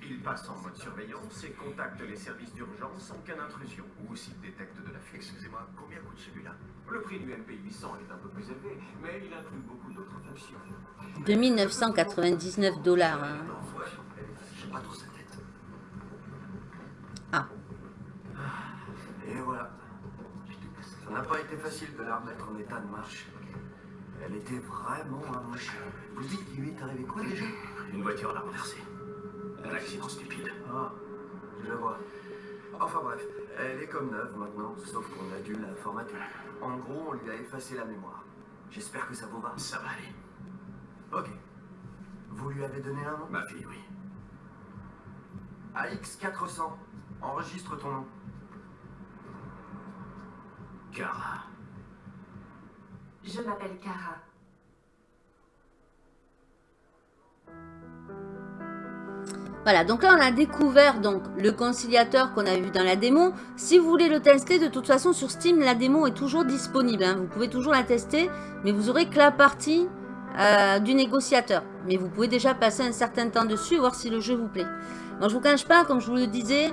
il passe en mode surveillance et contacte les services d'urgence sans aucune intrusion. Ou s'il détecte de la fuite. Excusez-moi, combien coûte celui-là? Le prix du MP 800 est un peu plus élevé, mais il inclut beaucoup d'autres fonctions. 2999 dollars. hein. Non, ouais, j'ai pas trop sa tête. Ah, Et voilà. Ça n'a pas été facile de la remettre en état de marche. Elle était vraiment amochée. Vous dites qu'il lui est arrivé quoi déjà? Une voiture l'a renversée. Un accident stupide. Ah, je vois. Enfin bref, elle est comme neuve maintenant, sauf qu'on a dû la formater. En gros, on lui a effacé la mémoire. J'espère que ça vous va. Ça va aller. Ok. Vous lui avez donné un nom? Ma fille, oui. AX400. Enregistre ton nom. Je m'appelle Kara. Voilà, donc là on a découvert donc le conciliateur qu'on a vu dans la démo. Si vous voulez le tester, de toute façon sur Steam, la démo est toujours disponible. hein. Vous pouvez toujours la tester, mais vous aurez que la partie euh, du négociateur. Mais vous pouvez déjà passer un certain temps dessus, voir si le jeu vous plaît. Moi je vous cache pas, comme je vous le disais,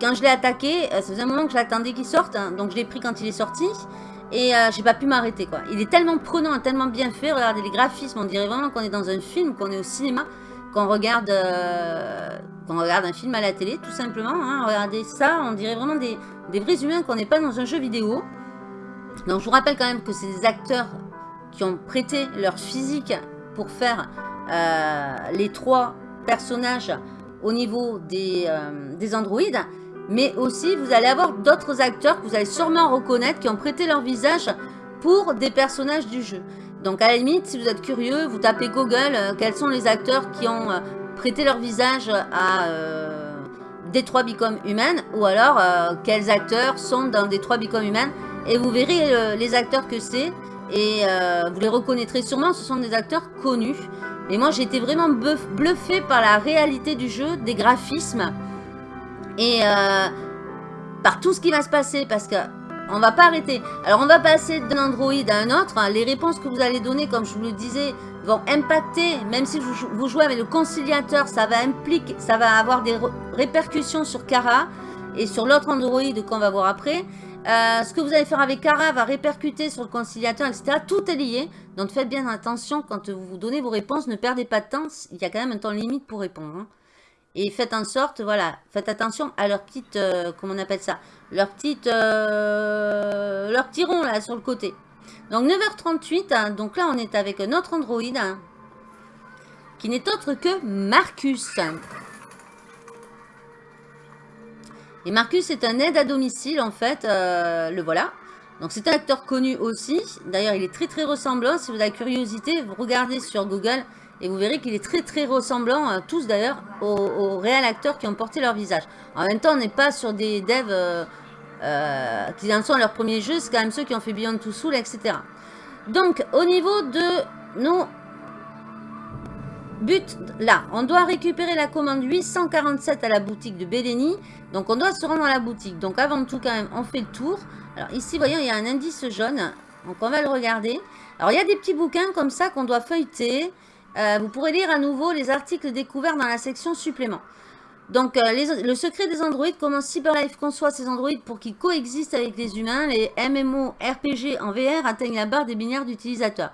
quand je l'ai attaqué, euh, ça faisait un moment que j'attendais qu'il sorte, hein, donc je l'ai pris quand il est sorti. Et euh, j'ai pas pu m'arrêter quoi. Il est tellement prenant, tellement bien fait. Regardez les graphismes, on dirait vraiment qu'on est dans un film, qu'on est au cinéma qu'on regarde, euh, regarde un film à la télé, tout simplement. hein. Regardez ça, on dirait vraiment des, des vrais humains qu'on n'est pas dans un jeu vidéo. Donc je vous rappelle quand même que c'est des acteurs qui ont prêté leur physique pour faire euh, les trois personnages au niveau des, euh, des androïdes. Mais aussi, vous allez avoir d'autres acteurs que vous allez sûrement reconnaître qui ont prêté leur visage pour des personnages du jeu. Donc à la limite, si vous êtes curieux, vous tapez Google, euh, quels sont les acteurs qui ont euh, prêter leur visage à euh, Détroit Become Human ou alors euh, quels acteurs sont dans Détroit Become Human et vous verrez les acteurs que c'est et vous les reconnaîtrez sûrement, ce sont des acteurs connus. Mais moi j'ai été vraiment bluffé par la réalité du jeu, des graphismes et euh, par tout ce qui va se passer parce que on va pas arrêter. Alors on va passer d'un Android à un autre. Les réponses que vous allez donner, comme je vous le disais, vont impacter, même si vous jouez avec le conciliateur, ça va impliquer, ça va avoir des répercussions sur Kara et sur l'autre Android qu'on va voir après. Euh, ce que vous allez faire avec Kara va répercuter sur le conciliateur, etc. Tout est lié. Donc faites bien attention quand vous donnez vos réponses. Ne perdez pas de temps. Il y a quand même un temps limite pour répondre. Hein. Et faites en sorte, voilà, faites attention à leur petite, euh, comment on appelle ça Leur petite, euh, leur petit rond là sur le côté. Donc 9h38, hein. donc là on est avec un autre Android hein, qui n'est autre que Marcus. Et Marcus est un aide à domicile, en fait. Euh, le voilà. Donc, c'est un acteur connu aussi. D'ailleurs, il est très, très ressemblant. Si vous avez la curiosité, vous regardez sur Google et vous verrez qu'il est très, très ressemblant, euh, tous d'ailleurs, aux, réels acteurs qui ont porté leur visage. En même temps, on n'est pas sur des devs euh, qui en sont à leur premier jeu. C'est quand même ceux qui ont fait Beyond Two Soul, etc. Donc, au niveau de nos But, là, on doit récupérer la commande 847 à la boutique de Béléni. Donc, on doit se rendre à la boutique. Donc, avant tout, quand même, on fait le tour. Alors, ici, voyons, il y a un indice jaune. Donc, on va le regarder. Alors, il y a des petits bouquins comme ça qu'on doit feuilleter. Euh, vous pourrez lire à nouveau les articles découverts dans la section supplément. Donc, euh, le secret des androïdes, comment CyberLife conçoit ces androïdes pour qu'ils coexistent avec les humains. Les MMO RPG en VR atteignent la barre des binaires d'utilisateurs.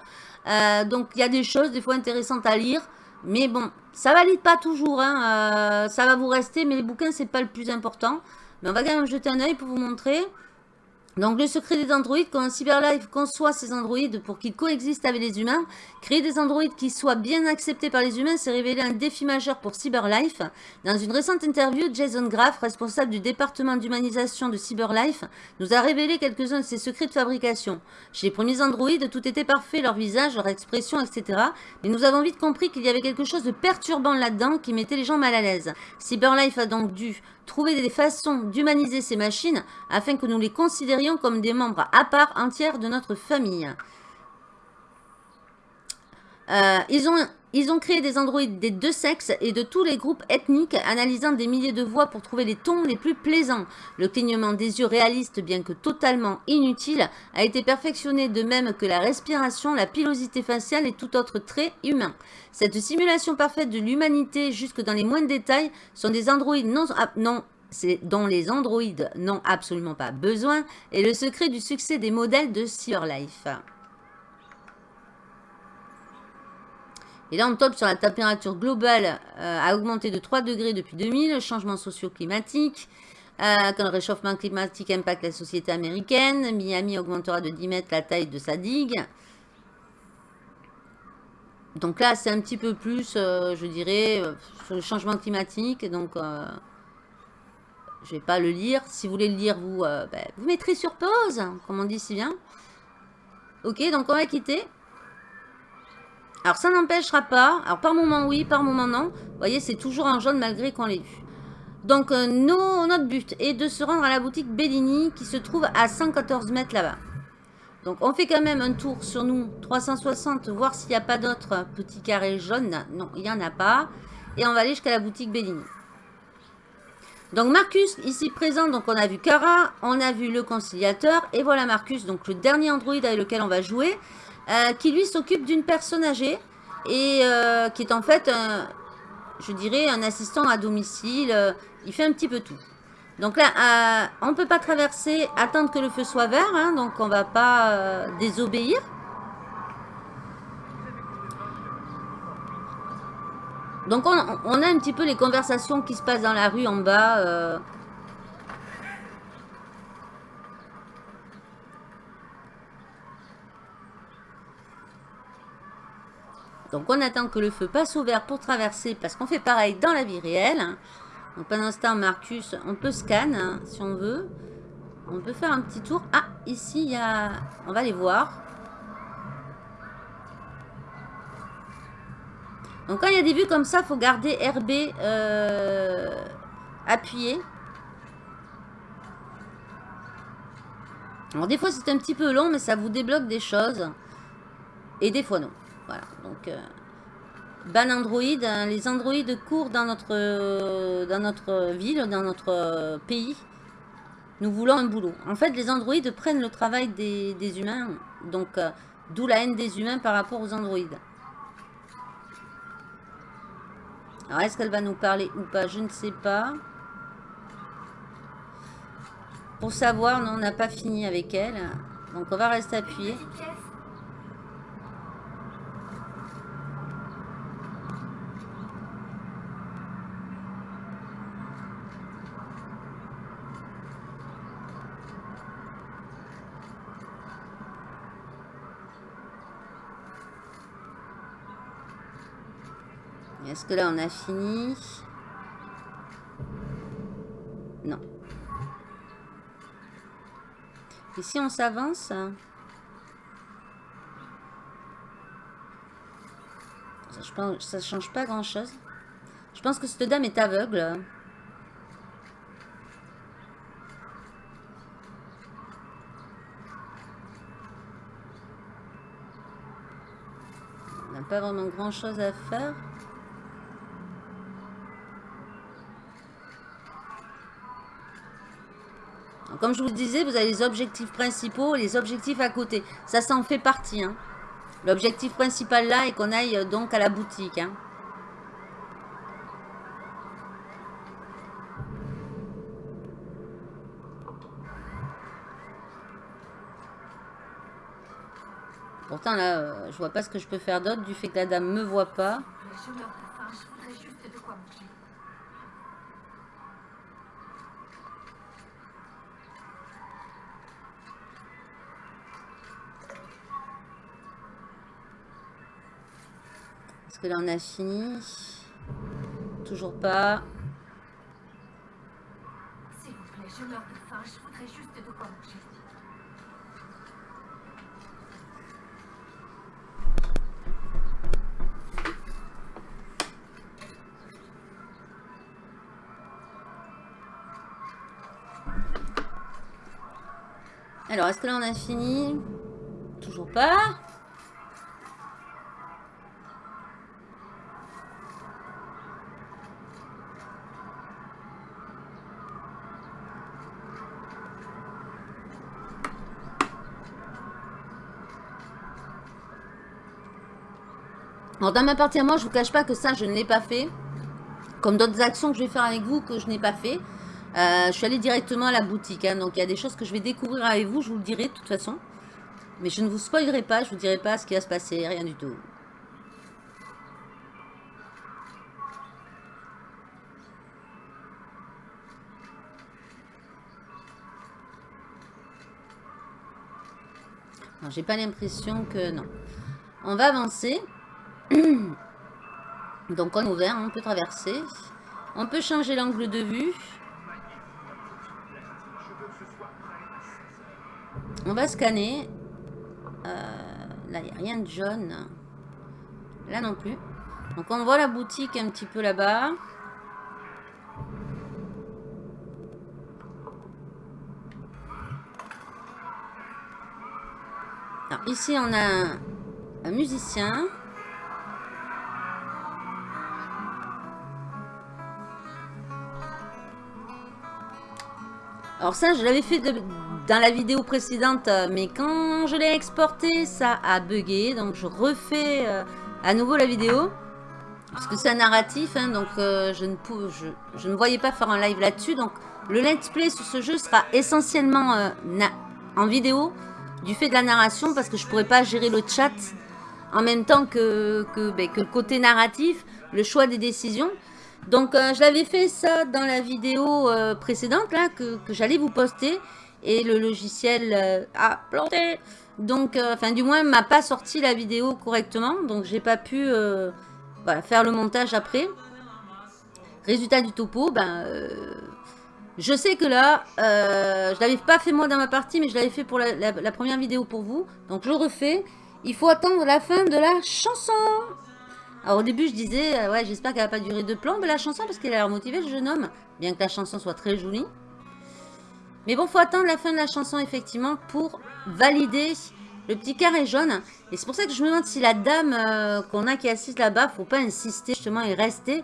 Euh, donc, il y a des choses des fois intéressantes à lire. Mais bon, ça valide pas toujours. Hein, ça va vous rester, mais les bouquins, c'est pas le plus important. Mais on va quand même jeter un oeil pour vous montrer. Donc, le secret des androïdes, quand CyberLife conçoit ces androïdes pour qu'ils coexistent avec les humains, créer des androïdes qui soient bien acceptés par les humains s'est révélé un défi majeur pour CyberLife. Dans une récente interview, Jason Graff, responsable du département d'humanisation de CyberLife, nous a révélé quelques-uns de ses secrets de fabrication. Chez les premiers androïdes, tout était parfait, leur visage, leur expression, etc. Mais nous avons vite compris qu'il y avait quelque chose de perturbant là-dedans qui mettait les gens mal à l'aise. CyberLife a donc dû trouver des façons d'humaniser ces machines afin que nous les considérions comme des membres à part entière de notre famille. Euh, ils, ont, ils ont créé des androïdes des deux sexes et de tous les groupes ethniques, analysant des milliers de voix pour trouver les tons les plus plaisants. Le clignement des yeux réaliste, bien que totalement inutile, a été perfectionné de même que la respiration, la pilosité faciale et tout autre trait humain. Cette simulation parfaite de l'humanité jusque dans les moindres détails sont des androïdes non, non dont les androïdes n'ont absolument pas besoin et le secret du succès des modèles de Cyberlife. Et là, on tombe sur la température globale euh, a augmenté de 3 degrés depuis 2000, changement socio-climatique. Euh, quand le réchauffement climatique impacte la société américaine, Miami augmentera de 10 mètres la taille de sa digue. Donc là, c'est un petit peu plus, euh, je dirais, sur le changement climatique. Donc, je ne vais pas le lire. Si vous voulez le lire, vous, ben, vous mettrez sur pause, comme on dit si bien. Ok, donc on va quitter. Alors, ça n'empêchera pas. Alors, par moment, oui, par moment, non. Vous voyez, c'est toujours en jaune malgré qu'on l'ait vu. Donc, euh, notre but est de se rendre à la boutique Bellini qui se trouve à 114 mètres là-bas. Donc, on fait quand même un tour sur nous, 360, voir s'il n'y a pas d'autres petits carrés jaunes. Non, il n'y en a pas. Et on va aller jusqu'à la boutique Bellini. Donc, Marcus, ici présent, donc on a vu Kara, on a vu le conciliateur. Et voilà Marcus, donc le dernier android avec lequel on va jouer. Euh, qui lui s'occupe d'une personne âgée et euh, qui est en fait, je dirais, un assistant à domicile. Euh, il fait un petit peu tout. Donc là, on ne peut pas traverser, attendre que le feu soit vert, hein, donc on ne va pas désobéir. Donc on, on, a un petit peu les conversations qui se passent dans la rue en bas. Donc on attend que le feu passe au vert pour traverser parce qu'on fait pareil dans la vie réelle. Donc pendant ce temps, Marcus, on peut scan hein, si on veut. On peut faire un petit tour. Ah, ici, il y a... On va les voir. Donc quand il y a des vues comme ça, il faut garder RB euh, appuyé. Alors des fois c'est un petit peu long, mais ça vous débloque des choses. Et des fois non. Voilà, donc... Euh, ban Android, hein, les Android courent dans notre, dans notre ville, dans notre pays. Nous voulons un boulot. En fait, les androïdes prennent le travail des, humains. Donc, euh, d'où la haine des humains par rapport aux androïdes. Alors, est-ce qu'elle va nous parler ou pas? Je ne sais pas. Pour savoir, non, on n'a pas fini avec elle. Donc, on va rester appuyé. Est-ce que là on a fini? Non. Et si on s'avance? Ça, ça change pas grand chose. Je pense que cette dame est aveugle. On n'a pas vraiment grand chose à faire. Comme je vous le disais, vous avez les objectifs principaux et les objectifs à côté. Ça, ça en fait partie. Hein. L'objectif principal là est qu'on aille euh, donc à la boutique. Hein. Pourtant là, euh, je vois pas ce que je peux faire d'autre du fait que la dame me voit pas. Que là on a fini. Toujours pas. S'il vous plaît, je meurs de faim, je voudrais juste de quoi manger. Alors, est-ce que là on a fini? Toujours pas. Alors, dans ma partie à moi, je vous cache pas que ça, je ne l'ai pas fait. Comme d'autres actions que je vais faire avec vous que je n'ai pas fait. Euh, je suis allée directement à la boutique. Hein. donc, il y a des choses que je vais découvrir avec vous. Je vous le dirai de toute façon. Mais je ne vous spoilerai pas. Je vous dirai pas ce qui va se passer. Rien du tout. J'ai pas l'impression que... Non. On va avancer. Donc on est ouvert, on peut traverser. On peut changer l'angle de vue. On va scanner. Euh, là, il n'y a rien de jaune. Là non plus. Donc on voit la boutique un petit peu là-bas. Ici on a un musicien. Alors ça, je l'avais fait dans la vidéo précédente, euh, mais quand je l'ai exporté, ça a bugué. Donc je refais euh, à nouveau la vidéo. Parce que c'est un narratif, hein, donc euh, je, ne ne voyais pas faire un live là-dessus. Donc le let's play sur ce jeu sera essentiellement en vidéo du fait de la narration parce que je ne pourrais pas gérer le chat en même temps que, que, ben, que le côté narratif, le choix des décisions. Donc, euh, je l'avais fait ça dans la vidéo euh, précédente, là, que, j'allais vous poster. Et le logiciel euh, a planté. Donc, enfin, du moins, m'a pas sorti la vidéo correctement. Donc, j'ai pas pu faire le montage après. Résultat du topo, ben... je sais que là, je l'avais pas fait moi dans ma partie, mais je l'avais fait pour la première vidéo pour vous. Donc, je refais. Il faut attendre la fin de la chanson. Alors au début, je disais, euh, ouais, j'espère qu'elle va pas durer de plomb, la chanson, parce qu'elle a l'air motivée, le jeune homme. Bien que la chanson soit très jolie. Mais bon, faut attendre la fin de la chanson, effectivement, pour valider le petit carré jaune. Et c'est pour ça que je me demande si la dame euh, qu'on a qui est assise là-bas, faut pas insister justement et rester.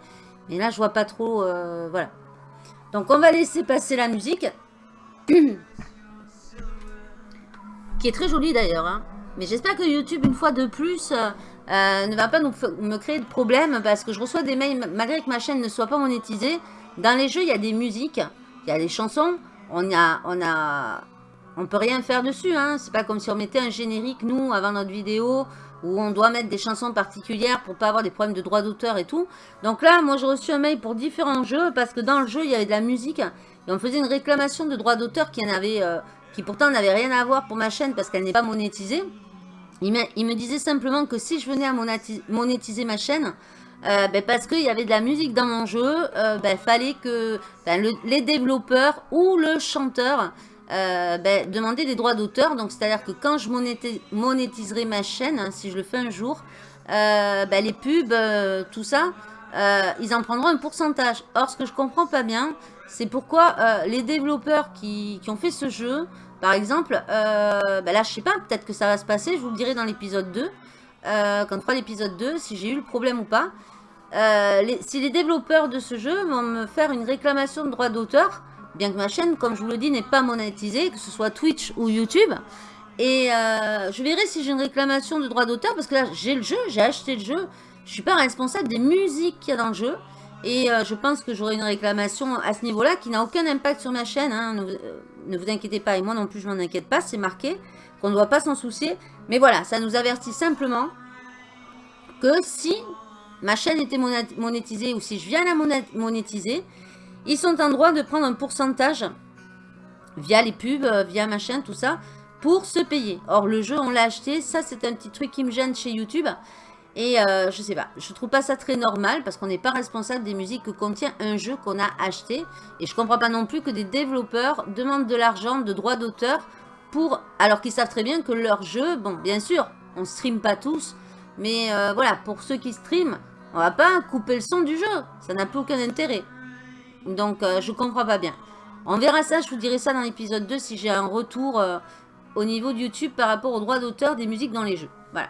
Mais là, je vois pas trop, euh, voilà. Donc, on va laisser passer la musique. qui est très jolie d'ailleurs. Hein. Mais j'espère que YouTube, une fois de plus, euh, ne va pas me créer de problème parce que je reçois des mails, malgré que ma chaîne ne soit pas monétisée. Dans les jeux, il y a des musiques, il y a des chansons. On a, on a, on peut rien faire dessus. Hein. C'est pas comme si on mettait un générique, nous, avant notre vidéo, où on doit mettre des chansons particulières pour pas avoir des problèmes de droit d'auteur et tout. Donc là, moi, j'ai reçu un mail pour différents jeux parce que dans le jeu, il y avait de la musique et on faisait une réclamation de droit d'auteur qui en euh, qui pourtant n'avait rien à voir pour ma chaîne parce qu'elle n'est pas monétisée. Il me, disait simplement que si je venais à monétiser ma chaîne, euh, ben parce qu'il y avait de la musique dans mon jeu, euh, ben, fallait que ben, les développeurs ou le chanteur euh, ben, demandaient des droits d'auteur. Donc c'est-à-dire que quand je monétiserai ma chaîne, hein, si je le fais un jour, ben, les pubs, tout ça, ils en prendront un pourcentage. Or ce que je comprends pas bien, c'est pourquoi les développeurs qui ont fait ce jeu par exemple, euh, bah là, je sais pas, peut-être que ça va se passer, je vous le dirai dans l'épisode 2, euh, quand on fera l'épisode 2, si j'ai eu le problème ou pas. Euh, si les développeurs de ce jeu vont me faire une réclamation de droit d'auteur, bien que ma chaîne, comme je vous le dis, n'est pas monétisée, que ce soit Twitch ou YouTube, et je verrai si j'ai une réclamation de droit d'auteur, parce que là, j'ai le jeu, j'ai acheté le jeu, je suis pas responsable des musiques qu'il y a dans le jeu, et je pense que j'aurai une réclamation à ce niveau-là qui n'a aucun impact sur ma chaîne. Hein ne vous inquiétez pas, et moi non plus je m'en inquiète pas, c'est marqué qu'on ne doit pas s'en soucier. Mais voilà, ça nous avertit simplement que si ma chaîne était monétisée ou si je viens la monétiser, ils sont en droit de prendre un pourcentage via les pubs, euh, via ma chaîne, tout ça, pour se payer. Or, le jeu, on l'a acheté. Ça, c'est un petit truc qui me gêne chez YouTube. Et euh, je sais pas, je trouve pas ça très normal parce qu'on n'est pas responsable des musiques que contient un jeu qu'on a acheté. Et je comprends pas non plus que des développeurs demandent de l'argent, de droits d'auteur pour... Alors qu'ils savent très bien que leur jeu, bon bien sûr, on stream pas tous. Mais euh, voilà, pour ceux qui streament, on va pas couper le son du jeu. Ça n'a plus aucun intérêt. Donc euh, je comprends pas bien. On verra ça, je vous dirai ça dans l'épisode 2 si j'ai un retour au niveau de YouTube par rapport aux droits d'auteur des musiques dans les jeux. Voilà,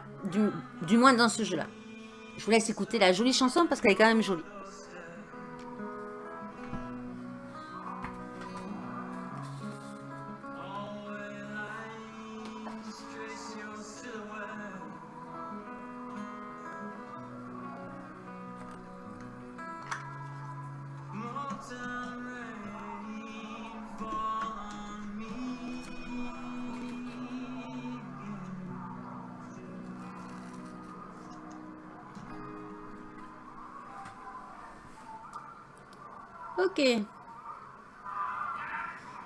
du, moins dans ce jeu-là. Je vous laisse écouter la jolie chanson parce qu'elle est quand même jolie. Donc,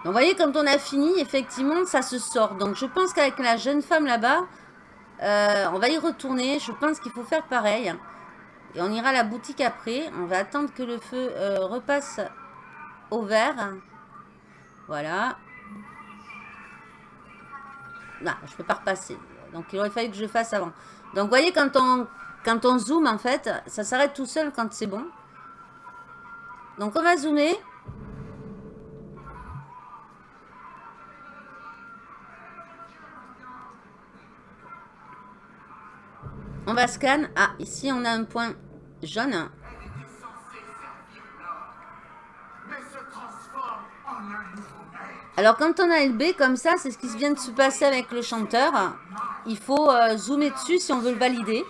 vous voyez, quand on a fini, effectivement, ça se sort. Donc, je pense qu'avec la jeune femme là-bas, euh, on va y retourner. Je pense qu'il faut faire pareil. Et on ira à la boutique après. On va attendre que le feu euh, repasse au vert. Voilà. Non, je ne peux pas repasser. Donc, il aurait fallu que je fasse avant. Donc, vous voyez, quand on, quand on zoome, en fait, ça s'arrête tout seul quand c'est bon. Donc on va zoomer. On va scan. Ah, ici on a un point jaune. Alors quand on a LB comme ça, c'est ce qui vient de se passer avec le chanteur. Il faut euh, zoomer dessus si on veut le valider.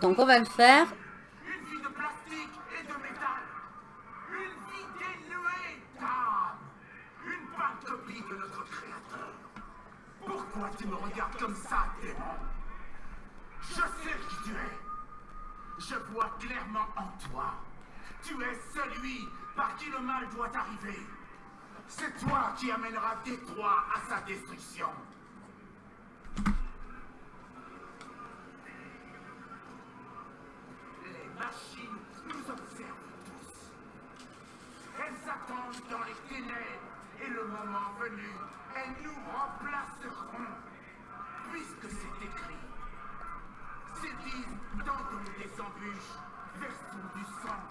Donc on va le faire. Une vie de plastique et de métal. Une vie dénuée d'âme. Une pâle copie de notre créateur. Pourquoi tu me regardes comme ça, démon Je sais qui tu es. Je vois clairement en toi. Tu es celui par qui le mal doit arriver. C'est toi qui amènera Détroit à sa destruction. Machines nous observent tous. Elles attendent dans les ténèbres et le moment venu, elles nous remplaceront. Puisque c'est écrit, bêtises, tentons des embûches, versons du sang.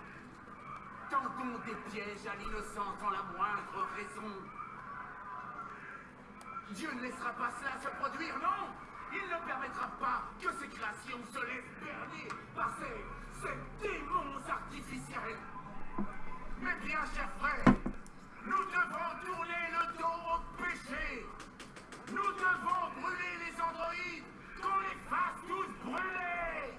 Tentons des pièges à l'innocence sans la moindre raison. Dieu ne laissera pas cela se produire, non Il ne permettra pas que ces créations se laissent berner par ces, ces démons artificiels. Mais bien, chers frères, nous devons tourner le dos au péché. Nous devons brûler les androïdes, qu'on les fasse tous brûler.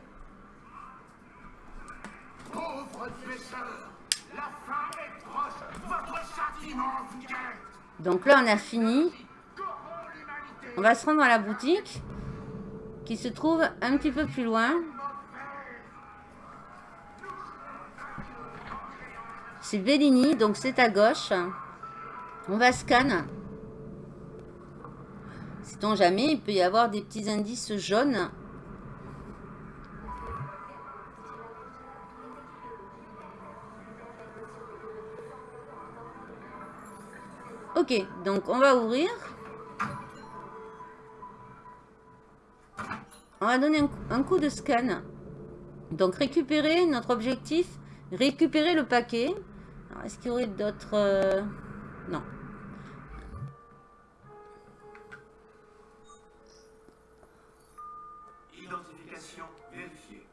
Pauvres pécheurs, la fin est proche, votre châtiment vous guette. Donc là, on a fini. On va se rendre à la boutique qui se trouve un petit peu plus loin. C'est Bellini, donc c'est à gauche. On va scan. Sait-on jamais, il peut y avoir des petits indices jaunes. Ok, donc on va ouvrir. On va donner un, coup de scan. Donc récupérer notre objectif, récupérer le paquet. Est-ce qu'il y aurait d'autres... euh, Non. Identification vérifiée.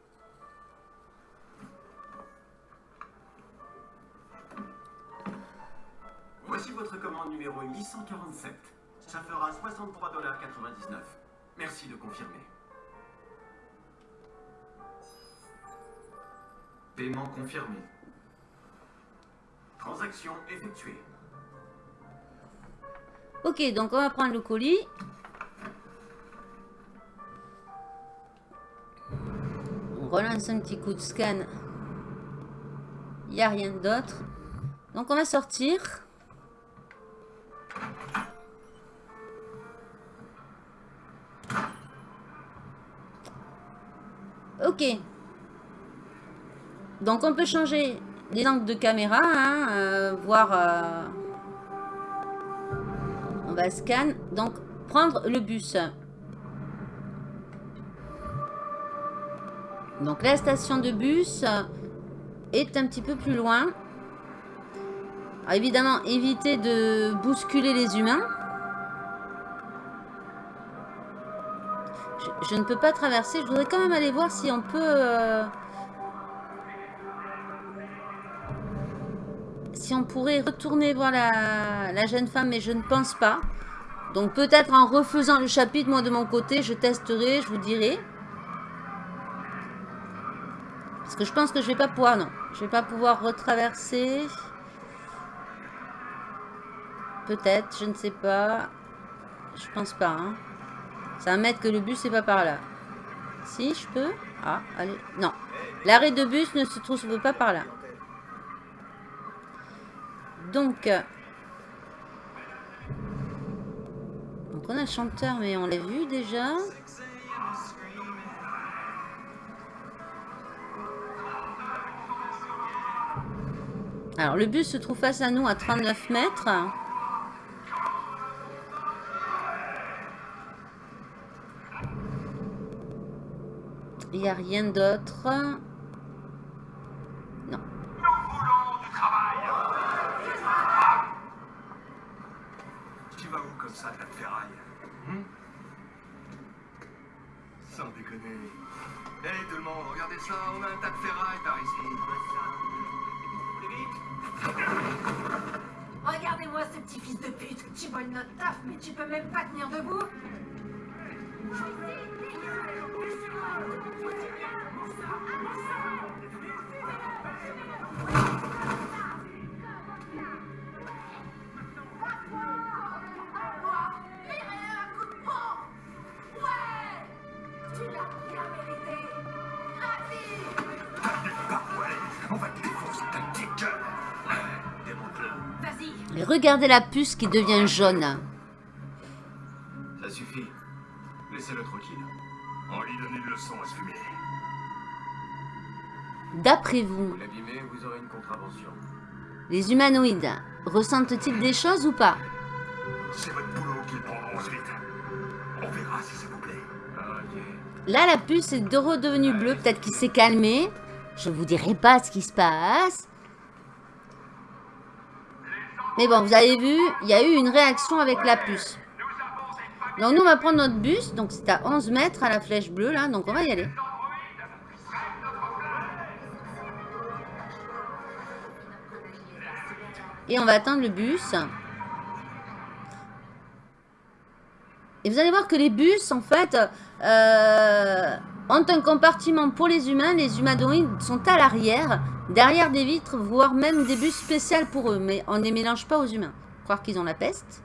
Voici votre commande numéro 847. Ça fera 63,99$. Merci de confirmer. Paiement confirmé. Transaction effectuée. Ok, donc on va prendre le colis. On relance un petit coup de scan. Il n'y a rien d'autre. Donc on va sortir. Ok. Donc on peut changer les angles de caméra, hein, euh, voir... euh, on va scan. Donc, prendre le bus. Donc, la station de bus est un petit peu plus loin. Évidemment, éviter de bousculer les humains. Je, je ne peux pas traverser. Je voudrais quand même aller voir si on peut... euh, si on pourrait retourner voir la, jeune femme, mais je ne pense pas. Donc peut-être en refaisant le chapitre, moi de mon côté, je testerai, je vous dirai. Parce que je pense que je vais pas pouvoir, non. Je vais pas pouvoir retraverser. Peut-être, je ne sais pas. Je pense pas. Ça va mettre que le bus n'est pas par là. Si, je peux Ah, allez. Non. L'arrêt de bus ne se trouve pas par là. Donc, euh, donc on a le chanteur, mais on l'a vu déjà. Alors, le bus se trouve face à nous à 39 mètres. Il n'y a rien d'autre. Non. Tu ça, ta ferraille Hmm? Sans déconner. Hé tout le monde, regardez ça, on a un tas de ferraille par ici. Regardez-moi ce petit fils de pute. Tu voles notre taf, mais tu peux même pas tenir debout. Regardez la puce qui devient jaune. Ça suffit. Laissez-le tranquille. On lui donne une leçon à se fumer. D'après vous, Vous vous aurez une contravention. les humanoïdes ressentent-ils des choses ou pas? C'est votre boulot qu'ils prendront ensuite. On verra si ça vous plaît. Ah, ok. Là, la puce est de redevenue bleue. Peut-être qu'il s'est calmé. Je vous dirai pas ce qui se passe. Mais bon, vous avez vu, il y a eu une réaction avec la puce. Donc nous, on va prendre notre bus. Donc c'est à 11 mètres à la flèche bleue, là. Donc on va y aller. Et on va attendre le bus. Et vous allez voir que les bus, en fait, euh, ont un compartiment pour les humains. Les humanoïdes sont à l'arrière, derrière des vitres, voire même des bus spéciaux pour eux. Mais on ne les mélange pas aux humains. Croire qu'ils ont la peste.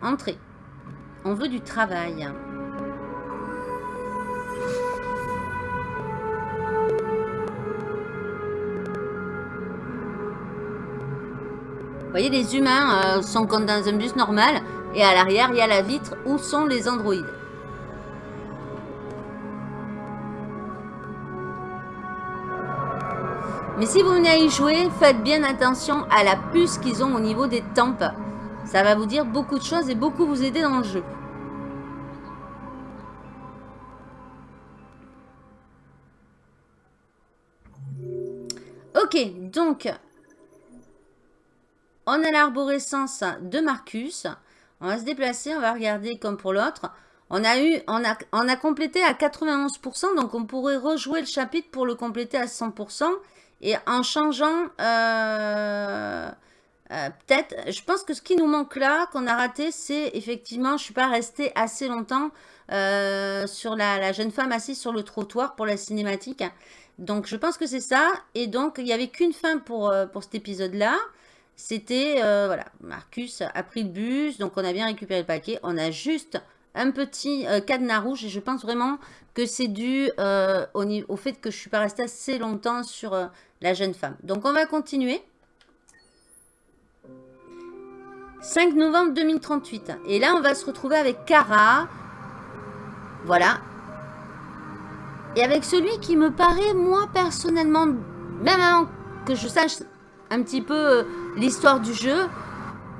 Entrée. On veut du travail. Vous voyez, les humains euh, sont comme dans un bus normal. Et à l'arrière, il y a la vitre. Où sont les androïdes Mais si vous venez à y jouer, faites bien attention à la puce qu'ils ont au niveau des tempes. Ça va vous dire beaucoup de choses et beaucoup vous aider dans le jeu. Ok, donc, on a l'arborescence de Marcus. On va se déplacer, on va regarder comme pour l'autre. On a eu, on a, on a complété à 91%, donc on pourrait rejouer le chapitre pour le compléter à 100%. Et en changeant, euh, euh, peut-être, je pense que ce qui nous manque là, qu'on a raté, c'est effectivement, je ne suis pas restée assez longtemps euh, sur la, jeune femme assise sur le trottoir pour la cinématique. Donc, je pense que c'est ça. Et donc, il n'y avait qu'une fin pour, pour cet épisode-là. C'était, voilà, Marcus a pris le bus, donc on a bien récupéré le paquet. On a juste un petit cadenas rouge et je pense vraiment que c'est dû au, au, fait que je ne suis pas restée assez longtemps sur la jeune femme. Donc, on va continuer. 5 novembre 2038. Et là, on va se retrouver avec Kara. Voilà. Et avec celui qui me paraît, moi, personnellement, même avant que je sache un petit peu euh, l'histoire du jeu,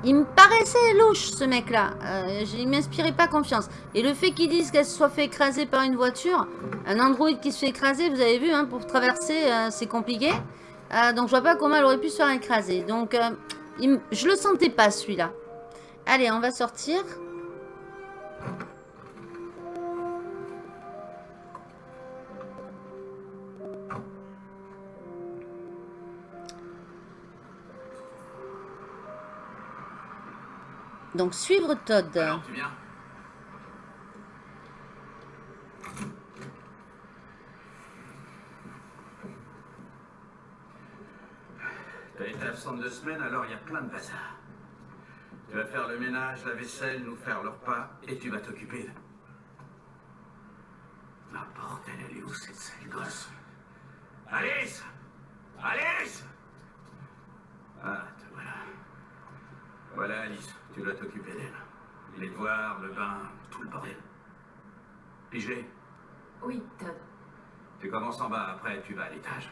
il me paraissait louche, ce mec-là. Euh, il m'inspirait pas confiance. Et le fait qu'ils disent qu'elle se soit fait écraser par une voiture, un android qui se fait écraser, vous avez vu, hein, pour traverser, euh, c'est compliqué. Euh, donc, je vois pas comment elle aurait pu se faire écraser. Donc, il, je le sentais pas, celui-là. Allez, on va sortir. Donc, suivre Todd. Tu viens T'as été absente deux semaines, alors il y a plein de bazar. Tu vas faire le ménage, la vaisselle, nous faire le repas, et tu vas t'occuper de... Ah bordel, elle est où cette sale gosse? Alice Alice Ah, te voilà. Voilà, Alice. Tu dois t'occuper d'elle. Les devoirs, le bain, tout le bordel. Pigé Oui, Todd. Tu commences en bas, après tu vas à l'étage.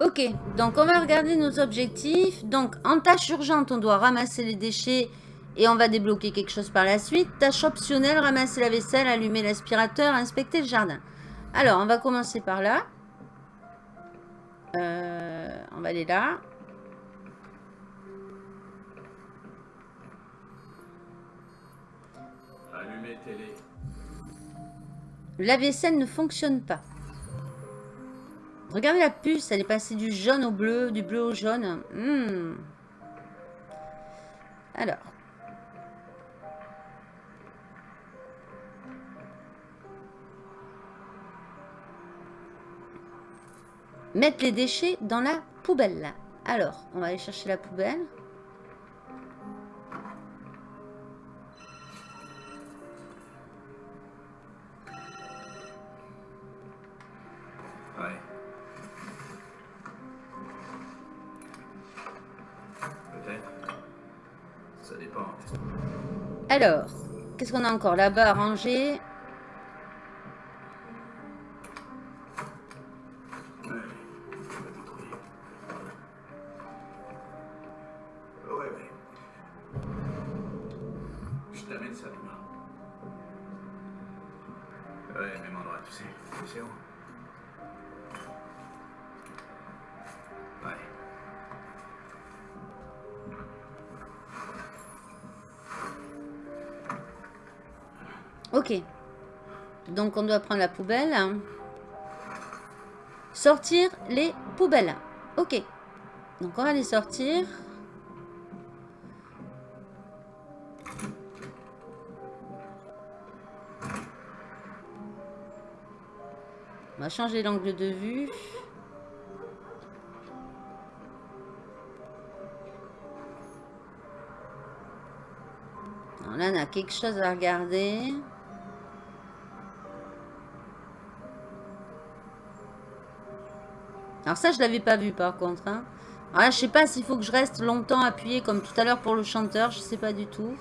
Ok, donc on va regarder nos objectifs. Donc en tâche urgente, on doit ramasser les déchets et on va débloquer quelque chose par la suite. Tâche optionnelle, ramasser la vaisselle, allumer l'aspirateur, inspecter le jardin. Alors, on va commencer par là. Euh, on va aller là. télé. La vaisselle ne fonctionne pas. Regardez la puce, elle est passée du jaune au bleu, du bleu au jaune. Hmm. Alors. Mettre les déchets dans la poubelle. Alors, on va aller chercher la poubelle. Ouais. Peut-être. Ça dépend. Alors, qu'est-ce qu'on a encore là-bas à ranger? Ouais, mais m'en tu sais. C'est où Ouais. Ok. Donc on doit prendre la poubelle. Sortir les poubelles. Ok. Donc on va les sortir. On va changer l'angle de vue. Alors là, on a quelque chose à regarder. Alors ça, je l'avais pas vu par contre. Hein. Alors là, je sais pas s'il faut que je reste longtemps appuyé comme tout à l'heure pour le chanteur. Je sais pas du tout.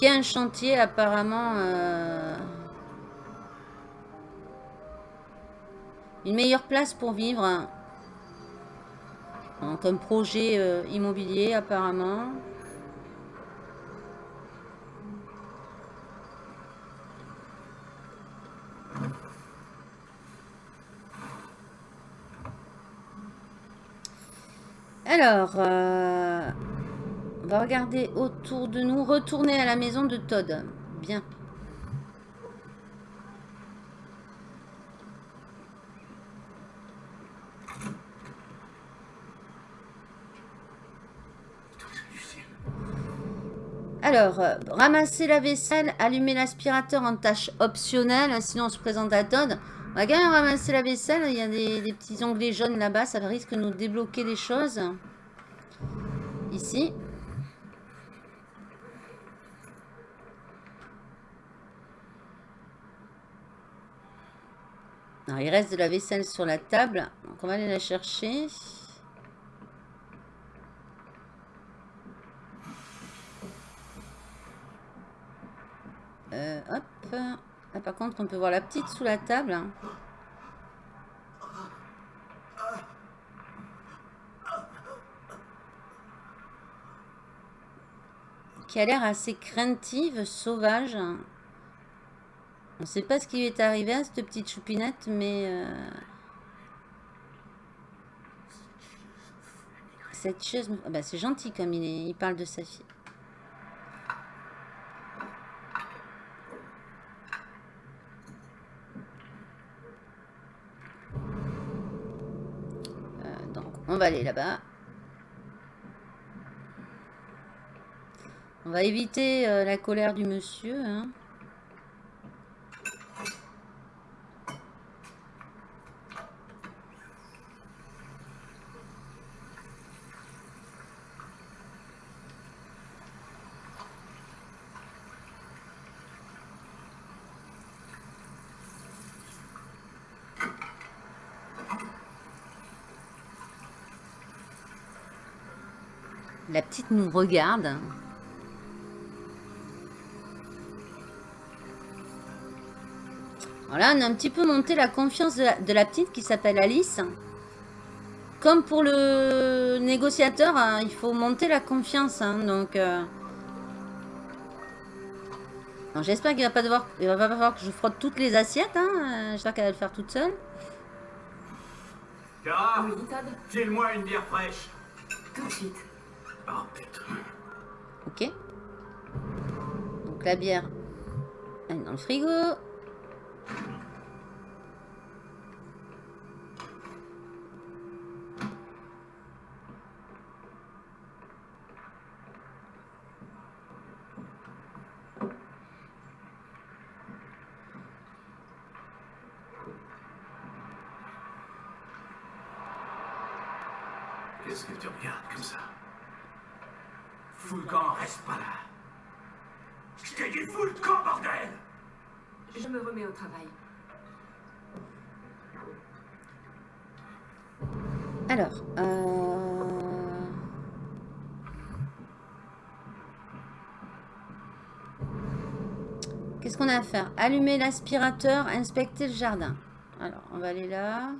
Y a un chantier apparemment... euh, Une meilleure place pour vivre. Hein, Comme projet euh, immobilier apparemment. Alors, euh, on va regarder autour de nous. Retourner à la maison de Todd. Bien. Alors, ramasser la vaisselle, allumer l'aspirateur en tâche optionnelle, sinon on se présente à Todd. On va quand même ramasser la vaisselle, il y a des, des petits onglets jaunes là-bas, ça risque de nous débloquer des choses. Ici. Alors, il reste de la vaisselle sur la table, donc on va aller la chercher. Euh, hop. Là, par contre, on peut voir la petite sous la table. Qui a l'air assez craintive, sauvage. On ne sait pas ce qui lui est arrivé à cette petite choupinette, mais... euh, Cette chose... ah bah, c'est gentil comme il parle de sa fille. Euh, donc, on va aller là-bas. On va éviter euh, la colère du monsieur. hein. La petite nous regarde. Voilà, on a un petit peu monté la confiance de la, de la petite qui s'appelle Alice. Comme pour le négociateur, hein, il faut monter la confiance. hein, donc, euh. J'espère qu'il va pas devoir, il va pas falloir que je frotte toutes les assiettes. Hein. euh, J'espère qu'elle va le faire toute seule. Cara, Oui, file-moi une bière fraîche. Tout de suite. Oh putain. Ok. Donc la bière, elle est dans le frigo. Qu'est-ce que tu regardes comme ça? Fous le camp, reste pas là. Je t'ai dit fous le camp, bordel Je me remets au travail. Alors, euh... Qu'est-ce qu'on a à faire? Allumer l'aspirateur, inspecter le jardin. Alors, on va aller là.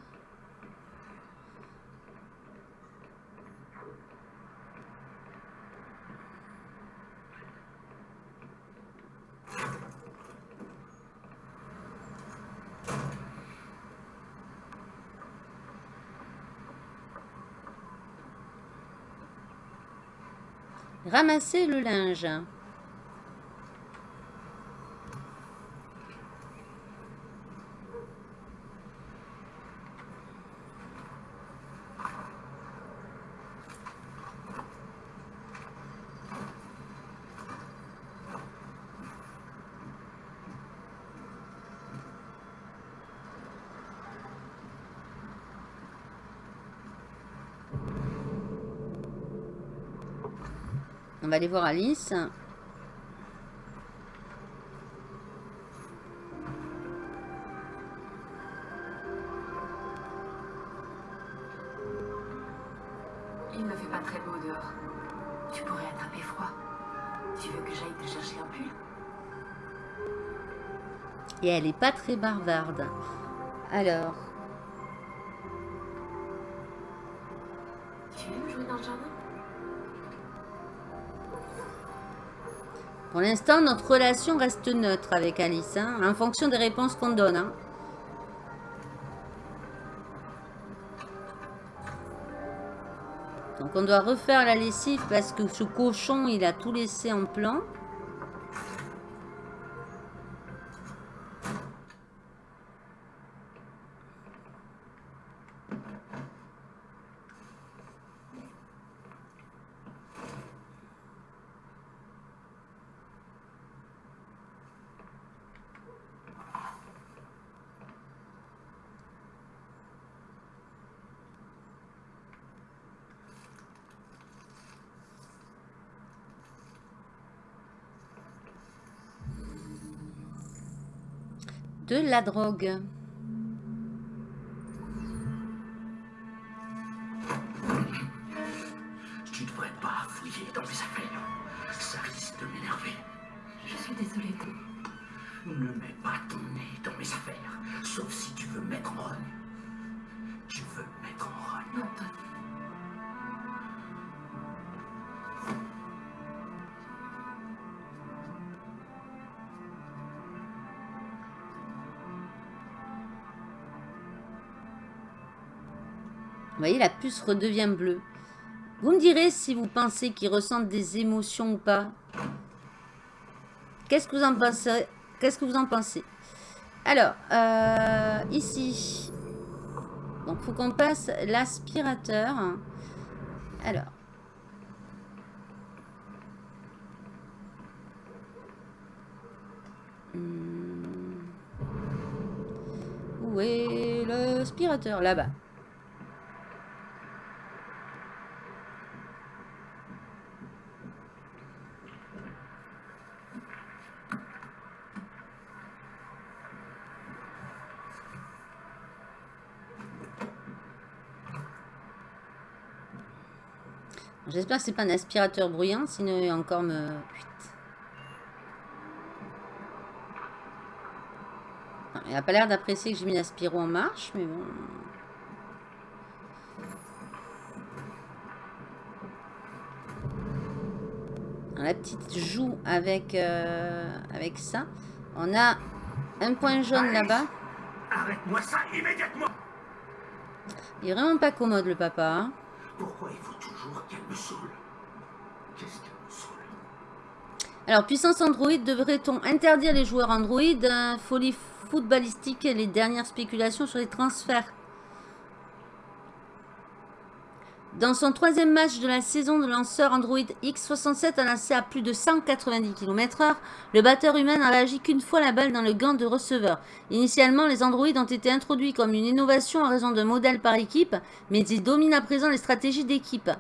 Ramasser le linge. On va aller voir Alice. Il ne fait pas très beau dehors. Tu pourrais attraper froid. Tu veux que j'aille te chercher un pull? Et elle est pas très bavarde. Alors, pour l'instant, notre relation reste neutre avec Alice, hein, en fonction des réponses qu'on donne. hein. Donc on doit refaire la lessive parce que ce cochon, il a tout laissé en plan. La drogue. La puce redevient bleue. Vous me direz si vous pensez qu'ils ressentent des émotions ou pas. Qu'est-ce que vous en pensez? Qu'est-ce que vous en pensez? Alors, euh, ici. Donc, faut qu'on passe l'aspirateur. Alors. Hmm. Où est l'aspirateur Là-bas. J'espère que c'est pas un aspirateur bruyant, sinon il va encore me... Non, Il a pas l'air d'apprécier que j'ai mis l'aspiro en marche, mais bon... La petite joue avec, euh, avec ça. On a un point jaune là-bas. Arrête-moi ça immédiatement. Il est vraiment pas commode le papa. hein. Pourquoi il faut toujours qu'elle me saoule? Qu'est-ce qu'elle me saoule? Alors, puissance Android, devrait-on interdire les joueurs Android? Euh, Folie footballistique les dernières spéculations sur les transferts. Dans son troisième match de la saison, le lanceur Android X67 a lancé à plus de 190 km/h. Le batteur humain n'a réagi qu'une fois la balle dans le gant de receveur. Initialement, les Androids ont été introduits comme une innovation en raison d'un modèle par équipe, mais ils dominent à présent les stratégies d'équipe.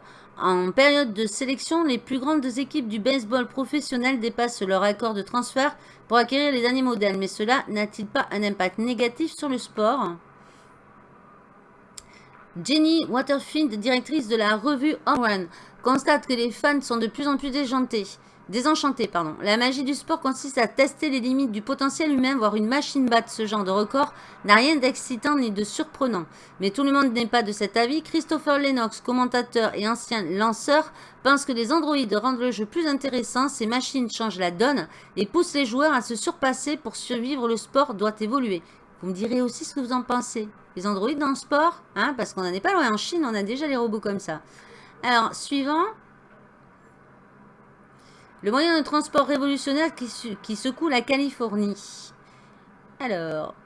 En période de sélection, les plus grandes équipes du baseball professionnel dépassent leur accord de transfert pour acquérir les derniers modèles. Mais cela n'a-t-il pas un impact négatif sur le sport? Jenny Waterfield, directrice de la revue Run, constate que les fans sont de plus en plus déjantés. Désenchanté, pardon. La magie du sport consiste à tester les limites du potentiel humain, voir une machine battre ce genre de record n'a rien d'excitant ni de surprenant. Mais tout le monde n'est pas de cet avis. Christopher Lennox, commentateur et ancien lanceur, pense que les androïdes rendent le jeu plus intéressant, ces machines changent la donne et poussent les joueurs à se surpasser pour survivre. Le sport doit évoluer. Vous me direz aussi ce que vous en pensez. Les androïdes dans le sport, hein, parce qu'on n'en est pas loin. En Chine, on a déjà les robots comme ça. Alors, suivant. Le moyen de transport révolutionnaire qui, secoue la Californie. Alors.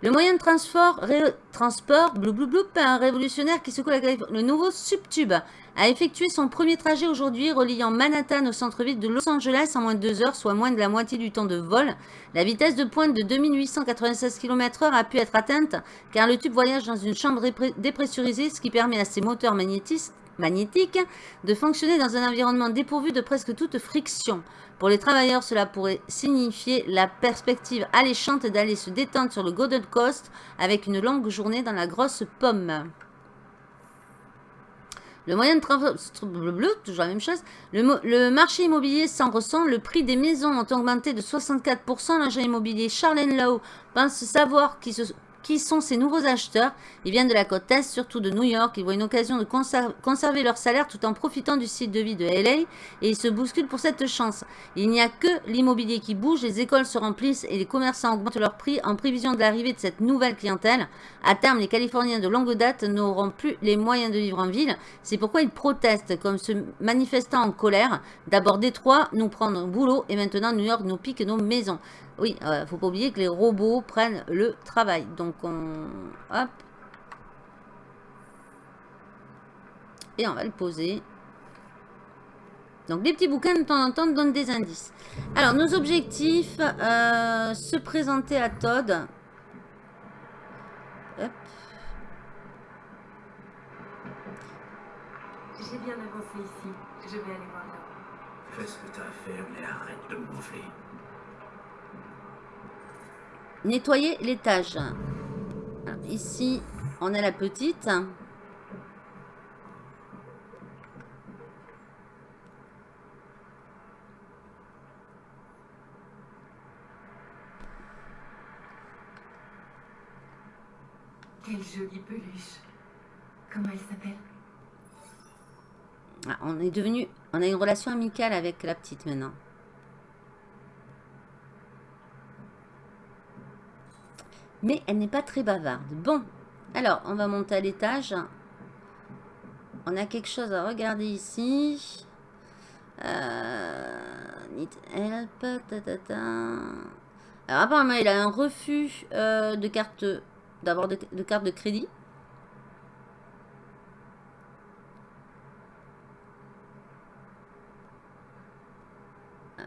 Le moyen de transport, transport blou, blou, un révolutionnaire qui secoue la Californie. Le nouveau Subtube a effectué son premier trajet aujourd'hui, reliant Manhattan au centre-ville de Los Angeles en moins de deux heures, soit moins de la moitié du temps de vol. La vitesse de pointe de 2896 km/h a pu être atteinte car le tube voyage dans une chambre dépressurisée, ce qui permet à ses moteurs magnétiques de fonctionner dans un environnement dépourvu de presque toute friction. Pour les travailleurs, cela pourrait signifier la perspective alléchante d'aller se détendre sur le Golden Coast avec une longue journée dans la grosse pomme. Le moyen de toujours la même chose. Le, marché immobilier s'en ressent. Le prix des maisons ont augmenté de 64%. L'agent immobilier Charlene Lowe pense savoir qui se qui sont ces nouveaux acheteurs Ils viennent de la côte Est, surtout de New York. Ils voient une occasion de conserver leur salaire tout en profitant du site de vie de LA et ils se bousculent pour cette chance. Il n'y a que l'immobilier qui bouge, les écoles se remplissent et les commerçants augmentent leurs prix en prévision de l'arrivée de cette nouvelle clientèle. À terme, les Californiens de longue date n'auront plus les moyens de vivre en ville. C'est pourquoi ils protestent, comme se manifestant en colère. D'abord Détroit nous prend nos boulot et maintenant New York nous pique nos maisons. Oui, ne euh, faut pas oublier que les robots prennent le travail. Donc on... Hop. Et on va le poser. Donc les petits bouquins de temps en temps donnent des indices. Alors nos objectifs, euh, se présenter à Todd. Hop. J'ai bien avancé ici. Je vais aller voir là. Fais ce que tu as à faire, mais arrête de me gonfler. Nettoyer l'étage. Ici, on a la petite. Quelle jolie peluche. Comment elle s'appelle? Ah, On est devenu... On a une relation amicale avec la petite maintenant. Mais elle n'est pas très bavarde. Bon, alors, on va monter à l'étage. On a quelque chose à regarder ici. Euh, need help. Alors, apparemment, il a un refus euh, de carte d'avoir de, carte de crédit.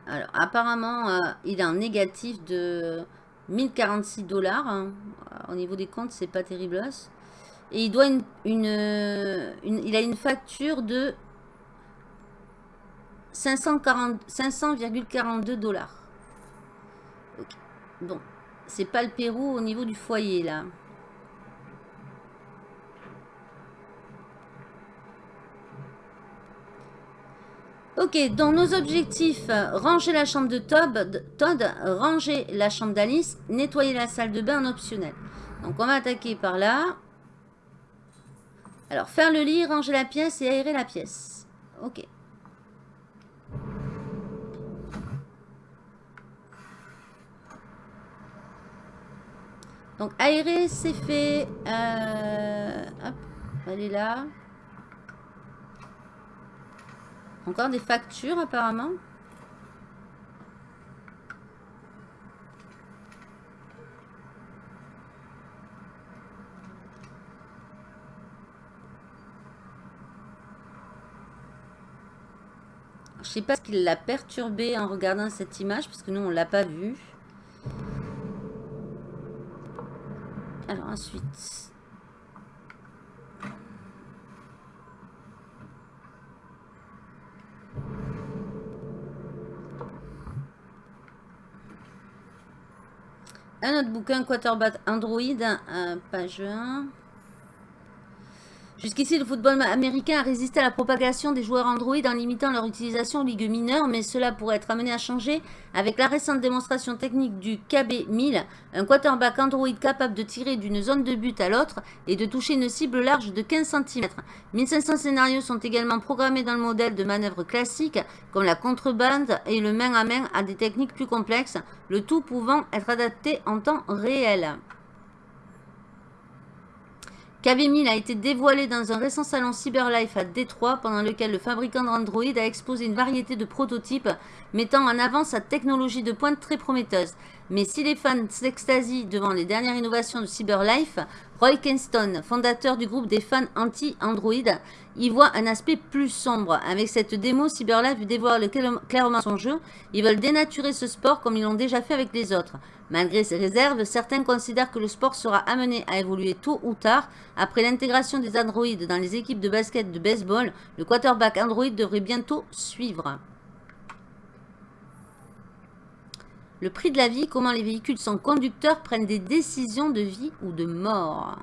Alors, apparemment, euh, il a un négatif de 1046 dollars. Hein. Au niveau des comptes, c'est pas terrible. Et il doit une, il a une facture de 500,42 dollars. Bon, c'est pas le Pérou au niveau du foyer là. Ok, dans nos objectifs, ranger la chambre de Todd, Todd ranger la chambre d'Alice, nettoyer la salle de bain en optionnel. Donc on va attaquer par là. Alors, faire le lit, ranger la pièce et aérer la pièce. Ok. Donc, aérer, c'est fait. Euh, hop, elle est là. Encore des factures apparemment. Je sais pas ce qui l'a perturbé en regardant cette image, parce que nous, on l'a pas vu. Alors ensuite... Un autre bouquin, Quarterback Android, page 1. Jusqu'ici, le football américain a résisté à la propagation des joueurs Android en limitant leur utilisation aux ligues mineures, mais cela pourrait être amené à changer avec la récente démonstration technique du KB1000, un quarterback Android capable de tirer d'une zone de but à l'autre et de toucher une cible large de 15 cm. 1500 scénarios sont également programmés dans le modèle de manœuvre classique, comme la contrebande et le main-à-main -à, -main à des techniques plus complexes, le tout pouvant être adapté en temps réel. KV1000 a été dévoilé dans un récent salon Cyberlife à Détroit, pendant lequel le fabricant d'Android a exposé une variété de prototypes mettant en avant sa technologie de pointe très prometteuse. Mais si les fans s'extasient devant les dernières innovations de Cyberlife, Roy Kenston, fondateur du groupe des fans anti-Android, y voit un aspect plus sombre. Avec cette démo, Cyberlife dévoile clairement son jeu. Ils veulent dénaturer ce sport comme ils l'ont déjà fait avec les autres. Malgré ces réserves, certains considèrent que le sport sera amené à évoluer tôt ou tard. Après l'intégration des androïdes dans les équipes de basket de baseball, le quarterback Android devrait bientôt suivre. Le prix de la vie, comment les véhicules sans conducteur prennent des décisions de vie ou de mort?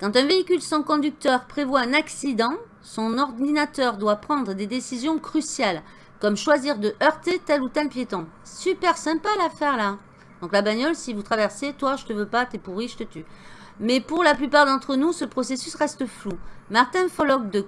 Quand un véhicule sans conducteur prévoit un accident, son ordinateur doit prendre des décisions cruciales comme choisir de heurter tel ou tel piéton. Super sympa l'affaire là. Donc la bagnole, si vous traversez, toi je te veux pas, t'es pourri, je te tue. Mais pour la plupart d'entre nous, ce processus reste flou. Martin Follock de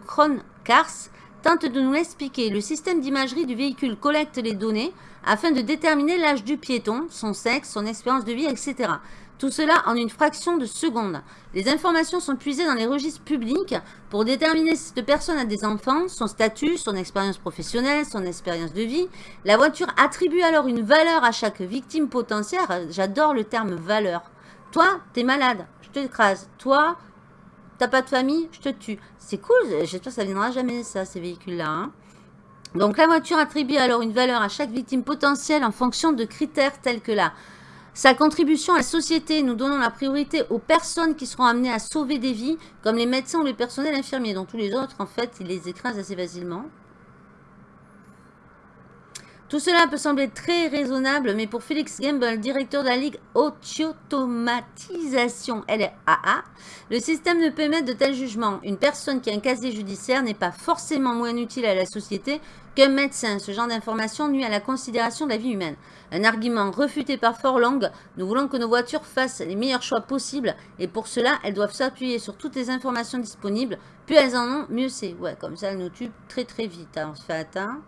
Cars tente de nous l'expliquer. Le système d'imagerie du véhicule collecte les données afin de déterminer l'âge du piéton, son sexe, son expérience de vie, etc. Tout cela en une fraction de seconde. Les informations sont puisées dans les registres publics pour déterminer si cette personne a des enfants, son statut, son expérience professionnelle, son expérience de vie. La voiture attribue alors une valeur à chaque victime potentielle. J'adore le terme valeur. Toi, t'es malade, je te écrase. Toi, t'as pas de famille, je te tue. C'est cool, j'espère que ça ne viendra jamais ça, ces véhicules-là. Hein. Donc la voiture attribue alors une valeur à chaque victime potentielle en fonction de critères tels que la sa contribution à la société, nous donnons la priorité aux personnes qui seront amenées à sauver des vies, comme les médecins ou les personnels infirmiers. dont tous les autres, en fait, il les écrase assez facilement. Tout cela peut sembler très raisonnable, mais pour Félix Gamble, directeur de la Ligue Automatisation LAA, le système ne peut émettre de tels jugements. Une personne qui a un casier judiciaire n'est pas forcément moins utile à la société qu'un médecin. Ce genre d'information nuit à la considération de la vie humaine. Un argument refuté par Forlong, nous voulons que nos voitures fassent les meilleurs choix possibles et pour cela, elles doivent s'appuyer sur toutes les informations disponibles. Plus elles en ont, mieux c'est. Ouais, comme ça, elles nous tuent très très vite. Hein. On se fait atteindre.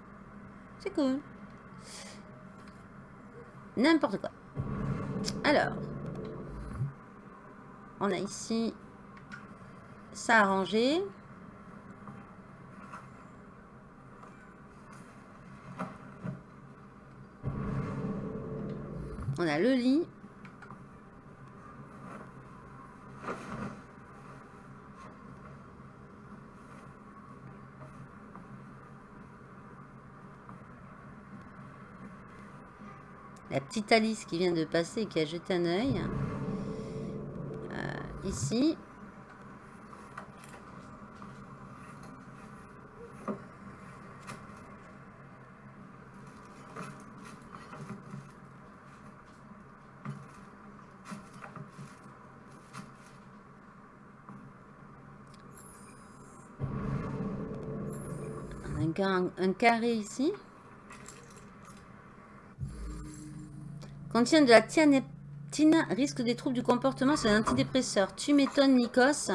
C'est cool. N'importe quoi. Alors, on a ici ça arrangé. On a le lit. La petite Alice qui vient de passer et qui a jeté un œil. Euh, ici. Un, carré ici. Contient de la tianeptine, risque des troubles du comportement, c'est un antidépresseur. Tu m'étonnes, Nikos,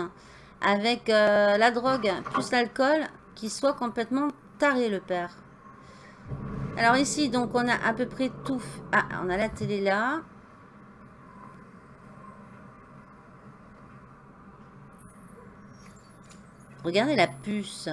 avec euh, la drogue plus l'alcool, qui soit complètement taré, le père. Alors ici, donc, on a à peu près tout. Ah, on a la télé là. Regardez la puce.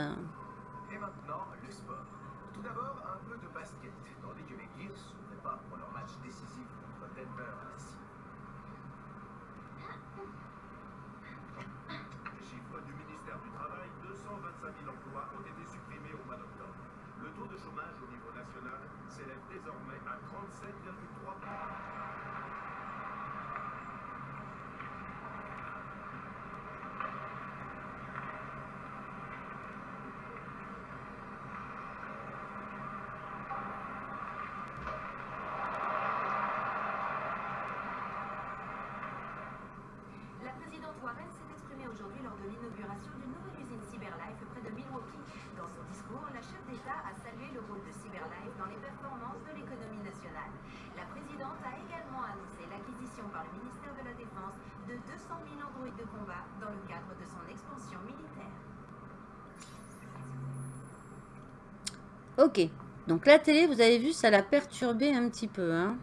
Ok. Donc la télé, vous avez vu, ça l'a perturbé un petit peu. Hein.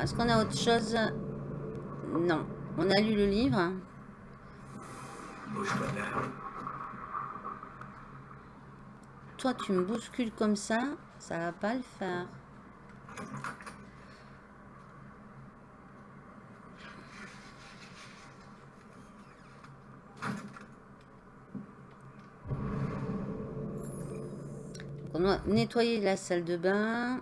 Est-ce qu'on a autre chose? Non. On a lu le livre. Toi, tu me bouscules comme ça, ça va pas le faire. On va nettoyer la salle de bain.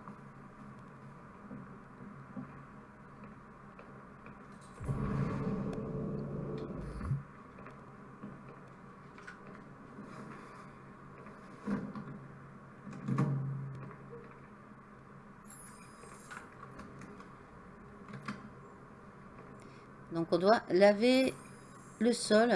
Donc on doit laver le sol.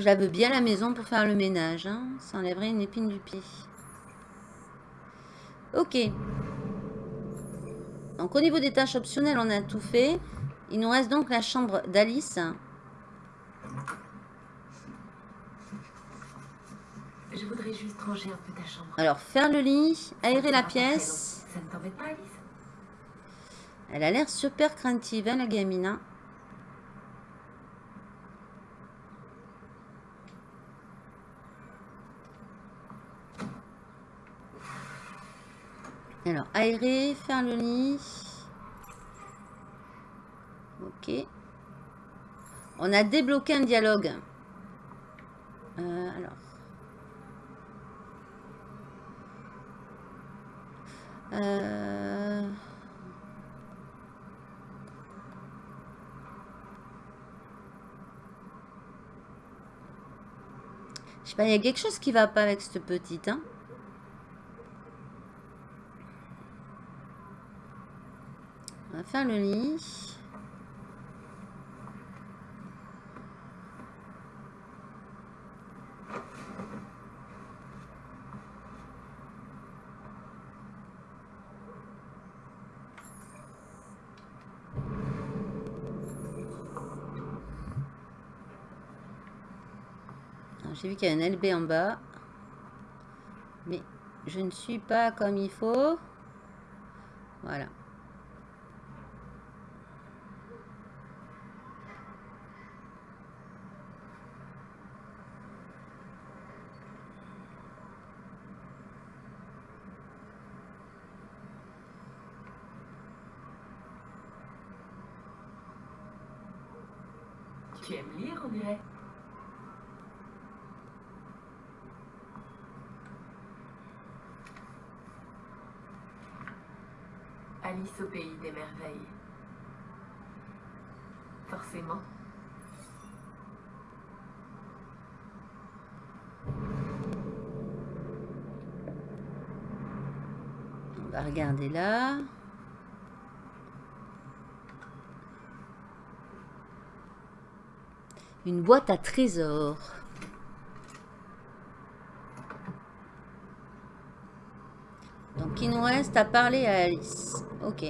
Je lave bien la maison pour faire le ménage. Hein. Ça enlèverait une épine du pied. Ok. Donc au niveau des tâches optionnelles, on a tout fait. Il nous reste donc la chambre d'Alice. Je voudrais juste ranger un peu ta chambre. Alors, faire le lit, aérer la pièce. Ça ne t'embête pas, Alice? Elle a l'air super craintive, hein, la gamine. Hein. Alors, aérer, faire le lit. Ok. On a débloqué un dialogue. Euh, alors. Euh... Je sais pas, il y a quelque chose qui va pas avec cette petite, hein. Le lit. J'ai vu qu'il y a un LB en bas. Mais je ne suis pas comme il faut. Voilà. Au pays des merveilles. Forcément. On va regarder là. Une boîte à trésors. Donc il nous reste à parler à Alice. Ok.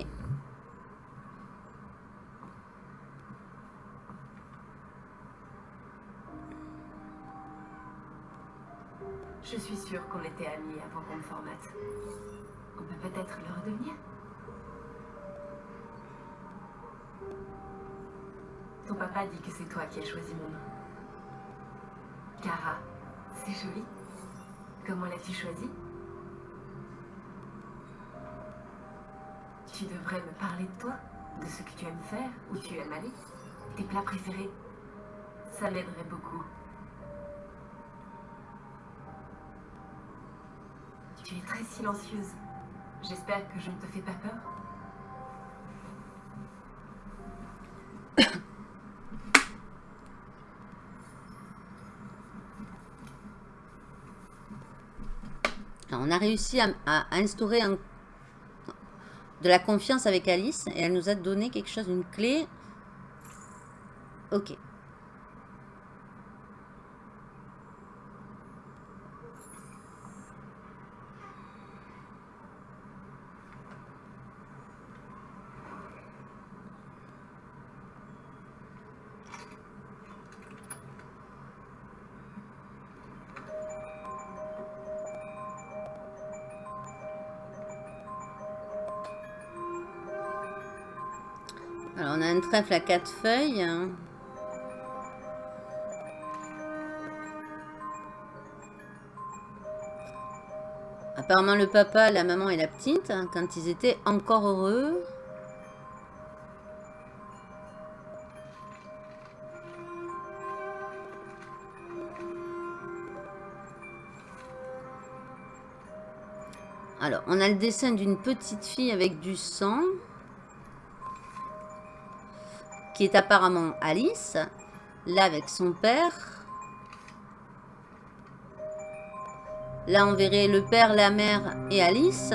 Je suis sûre qu'on était amis avant qu'on me formate. On peut peut-être le redevenir Ton papa dit que c'est toi qui as choisi mon nom. Cara, c'est joli. Comment l'as-tu choisi? Tu devrais me parler de toi, de ce que tu aimes faire, où tu aimes aller, tes plats préférés. Ça m'aiderait beaucoup. Tu es très silencieuse. J'espère que je ne te fais pas peur. On a réussi à instaurer un de la confiance avec Alice et elle nous a donné quelque chose, une clé. Ok. Trèfle à quatre feuilles. Apparemment le papa, la maman et la petite, hein, quand ils étaient encore heureux. Alors, on a le dessin d'une petite fille avec du sang qui est apparemment Alice, là avec son père. Là, on verrait le père, la mère et Alice.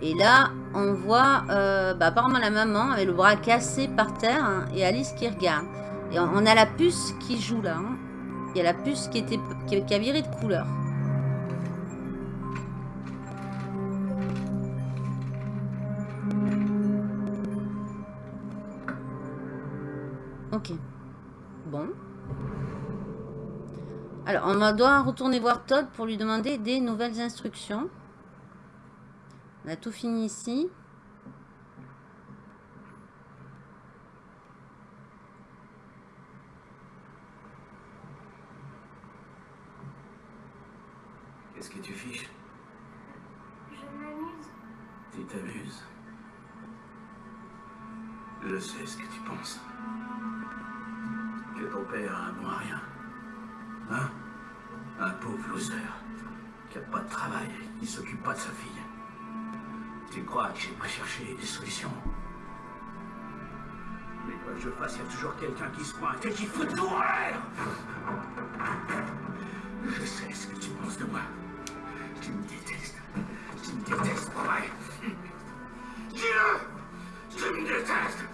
Et là, on voit euh, bah, apparemment la maman avec le bras cassé par terre hein, et Alice qui regarde. Et on, a la puce qui joue là. Hein. Il y a la puce qui, était, qui a viré de couleur. Bon. Alors, on va devoir retourner voir Todd pour lui demander des nouvelles instructions. On a tout fini ici. Des solutions Mais quoi que je fasse, il y a toujours quelqu'un qui se pointe et qui fout tout en l'air Je sais ce que tu penses de moi. Tu me détestes. Tu me détestes, vrai Dis-le Tu me détestes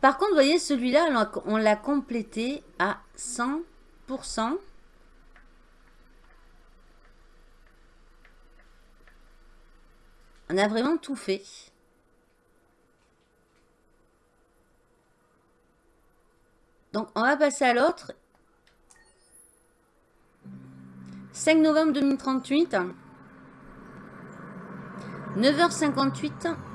par contre, vous voyez, celui-là, on l'a complété à 100%. On a vraiment tout fait. Donc, on va passer à l'autre. 5 novembre 2038. 9h58.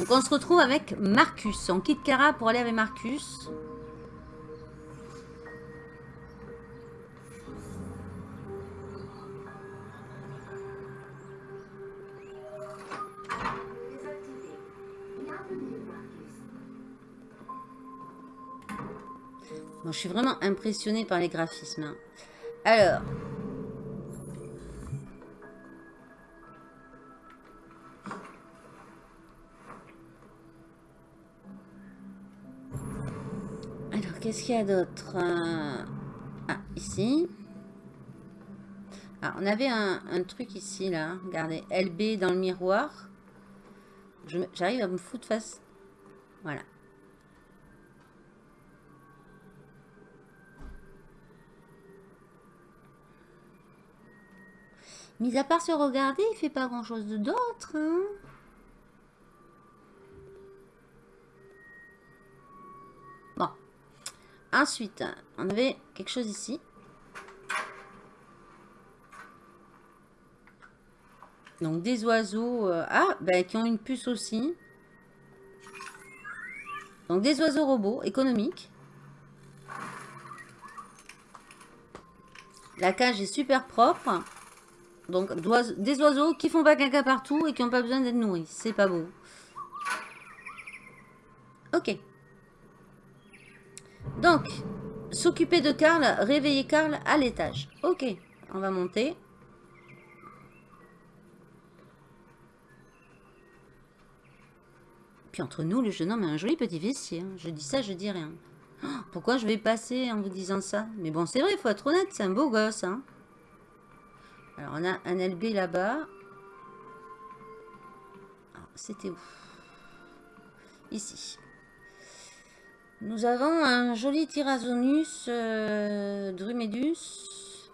Donc on se retrouve avec Marcus. On quitte Kara pour aller avec Marcus. Bon, je suis vraiment impressionnée par les graphismes. Hein. Alors, qu'est-ce qu'il y a d'autre euh, Ah, ici. Ah, on avait un, truc ici, là. Regardez, LB dans le miroir. J'arrive à me foutre face. Voilà. Mis à part se regarder, il fait pas grand-chose d'autre. Hein Ensuite, on avait quelque chose ici. Donc des oiseaux... Euh, ah, bah, qui ont une puce aussi. Donc des oiseaux robots économiques. La cage est super propre. Donc des oiseaux qui font pas caca partout et qui n'ont pas besoin d'être nourris. C'est pas beau. Ok. Donc, s'occuper de Karl, réveiller Karl à l'étage. Ok, on va monter. Puis entre nous, le jeune homme a un joli petit vestier. Hein. Je dis ça, je dis rien. Oh, pourquoi je vais passer en vous disant ça? Mais bon, c'est vrai, il faut être honnête, c'est un beau gosse. Hein. Alors, on a un LB là-bas. C'était où? Ici. Nous avons un joli Tyrannosaurus euh, Drumedus.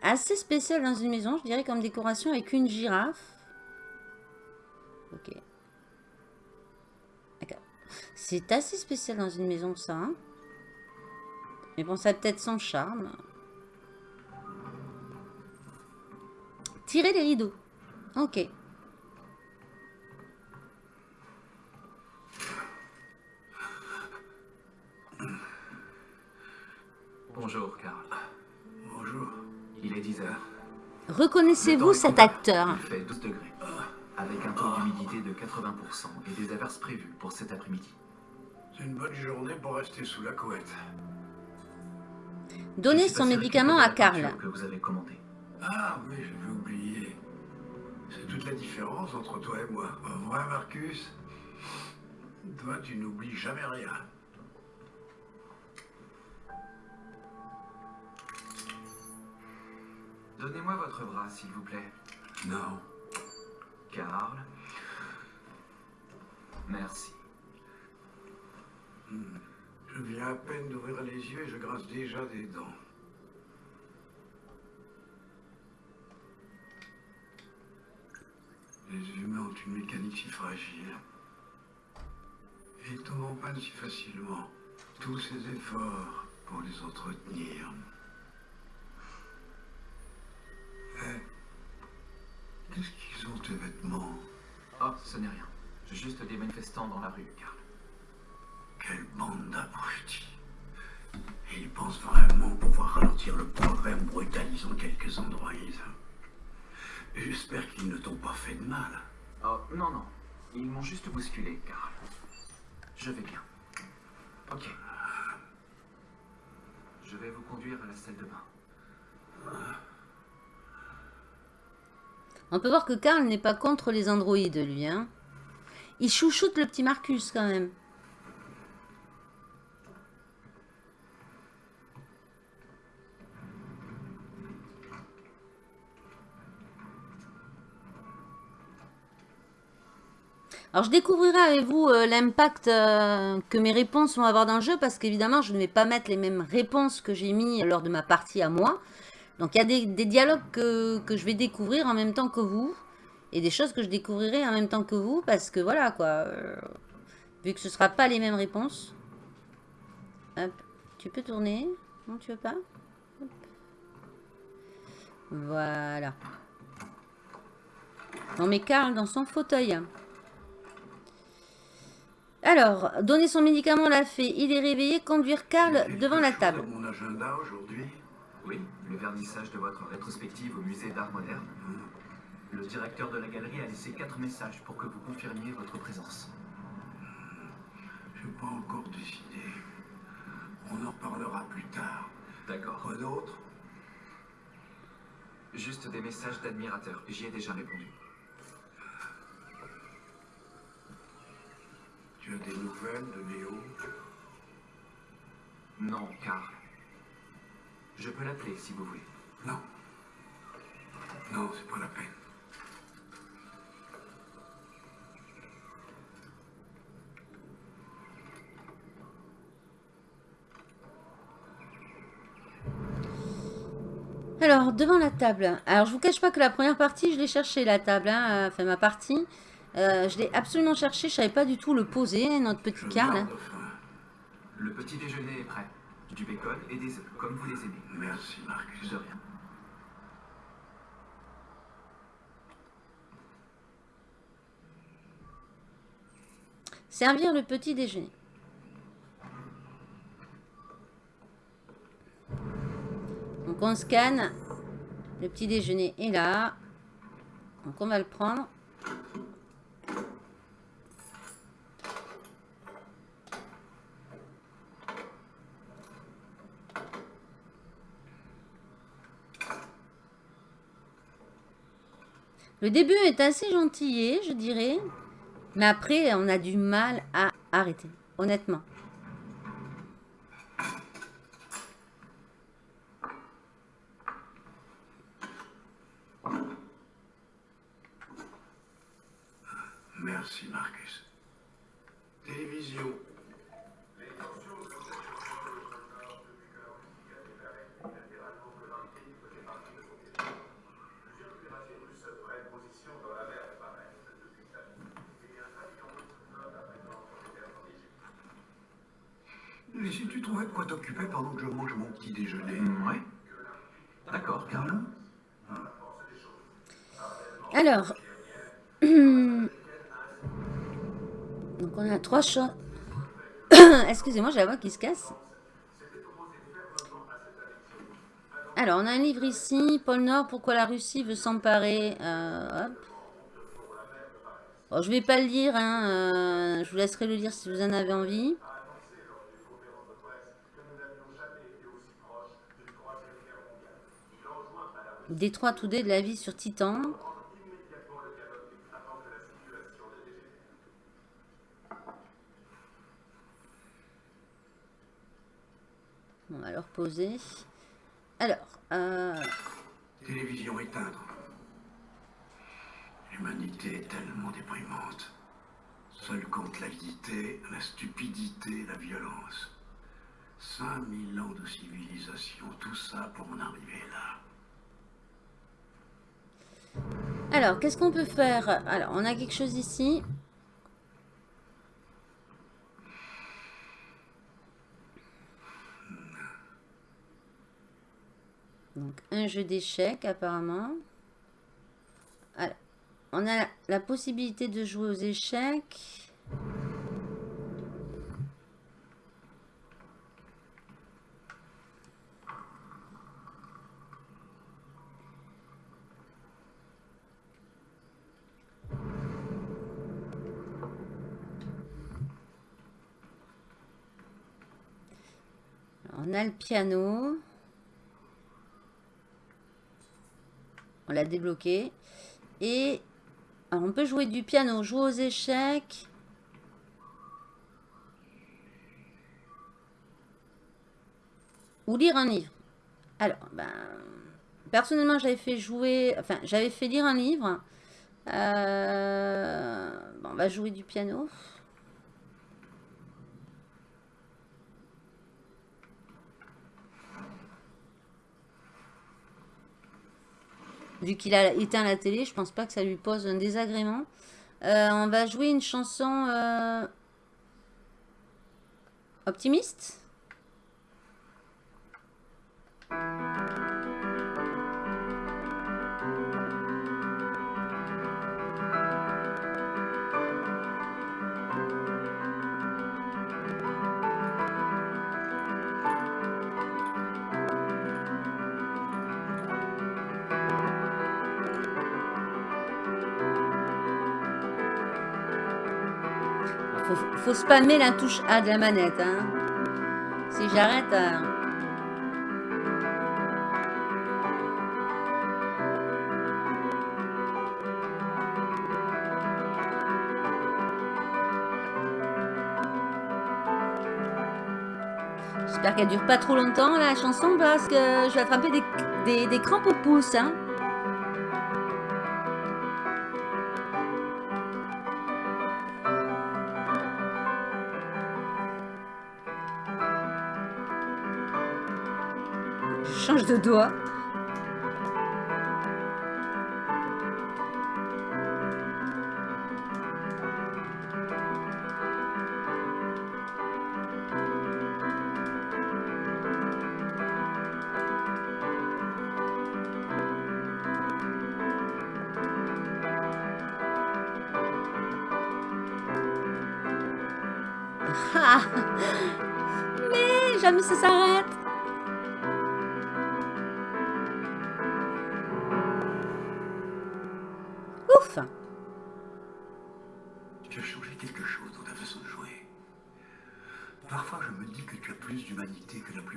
Assez spécial dans une maison, je dirais comme décoration avec une girafe. Ok. D'accord. C'est assez spécial dans une maison ça. Hein. Mais bon, ça a peut-être son charme. Tirer les rideaux. Ok. Bonjour, Karl. Bonjour. Il est 10 heures. Reconnaissez-vous cet acteur? Il fait 12 degrés, avec un taux d'humidité de 80% et des averses prévues pour cet après-midi. C'est une bonne journée pour rester sous la couette. Donnez son médicament à Karl. que vous avez commandé. Ah oui, j'avais oublié. C'est toute la différence entre toi et moi. Vrai, Marcus Toi, tu n'oublies jamais rien. Donnez-moi votre bras, s'il vous plaît. Non. Karl. Merci. Hmm. Je viens à peine d'ouvrir les yeux et je grasse déjà des dents. Les humains ont une mécanique si fragile. Et ils tombent en panne si facilement. Tous ces efforts pour les entretenir. Qu'est-ce qu'ils ont tes vêtements? Oh, ce n'est rien. Juste des manifestants dans la rue, Karl. Quelle bande d'abrutis. Ils pensent vraiment pouvoir ralentir le progrès en brutalisant quelques androïdes. J'espère qu'ils ne t'ont pas fait de mal. Oh, non, non. Ils m'ont juste bousculé, Karl. Je vais bien. Ok. Je vais vous conduire à la salle de bain. On peut voir que Karl n'est pas contre les androïdes, lui. Hein. Il chouchoute le petit Marcus, quand même. Alors, je découvrirai avec vous euh, l'impact euh, que mes réponses vont avoir dans le jeu, parce qu'évidemment, je ne vais pas mettre les mêmes réponses que j'ai mis lors de ma partie à moi. Donc il y a des, dialogues que, je vais découvrir en même temps que vous. Et des choses que je découvrirai en même temps que vous. Parce que voilà quoi. Euh, vu que ce ne sera pas les mêmes réponses. Hop. Tu peux tourner Non, tu veux pas? Voilà. On met Karl dans son fauteuil. Alors, donner son médicament l'a fait. Il est réveillé. Conduire Karl devant la table. mon agenda aujourd'hui oui, le vernissage de votre rétrospective au musée d'art moderne. Le directeur de la galerie a laissé quatre messages pour que vous confirmiez votre présence. Je n'ai pas encore décidé. On en parlera plus tard. D'accord. Quoi d'autre? Juste des messages d'admirateurs. J'y ai déjà répondu. Tu as des nouvelles de Léo? Non, car je peux l'appeler si vous voulez. Non. Non, c'est pas la peine. Alors, devant la table. Alors, je vous cache pas que la première partie, je l'ai cherché, la table. Hein, enfin, ma partie. Euh, je l'ai absolument cherché. Je savais pas du tout le poser, notre petit Karl. Le petit déjeuner est prêt du bacon et des œufs, comme vous les aimez. Merci, Marcus. De rien. Servir le petit déjeuner. On Donc on scanne. Le petit déjeuner est là. Donc on va le prendre. Le début est assez gentillé, je dirais. Mais après, on a du mal à arrêter, honnêtement. Merci, Marcus. Télévision. Trouvais de quoi t'occuper pendant que je mange mon petit déjeuner Ouais. D'accord, Carlo. Alors. Donc on a trois chats. Excusez-moi, j'ai la voix qui se casse. Alors, on a un livre ici. Pôle Nord, pourquoi la Russie veut s'emparer. Euh, hop. Bon, je vais pas le lire. Hein, euh, je vous laisserai le lire si vous en avez envie. Détroit Today de la vie sur Titan. On va leur poser. Alors, euh, Télévision éteindre. L'humanité est tellement déprimante. Seul compte l'avidité, la stupidité, la violence. 5000 ans de civilisation, tout ça pour en arriver là. Alors qu'est-ce qu'on peut faire? Alors, on a quelque chose ici. Donc, un jeu d'échecs, apparemment. On a la possibilité de jouer aux échecs. On le piano. On l'a débloqué. Et on peut jouer du piano, jouer aux échecs. Ou lire un livre. Alors, ben, personnellement, j'avais fait jouer, enfin, j'avais fait lire un livre. Euh, on va jouer du piano. Vu qu'il a éteint la télé, je pense pas que ça lui pose un désagrément. Euh, on va jouer une chanson euh, optimiste? Faut, spammer la touche A de la manette. Hein. Si j'arrête... euh, J'espère qu'elle dure pas trop longtemps la chanson parce que je vais attraper des, des, des crampes au pouce. Hein. Je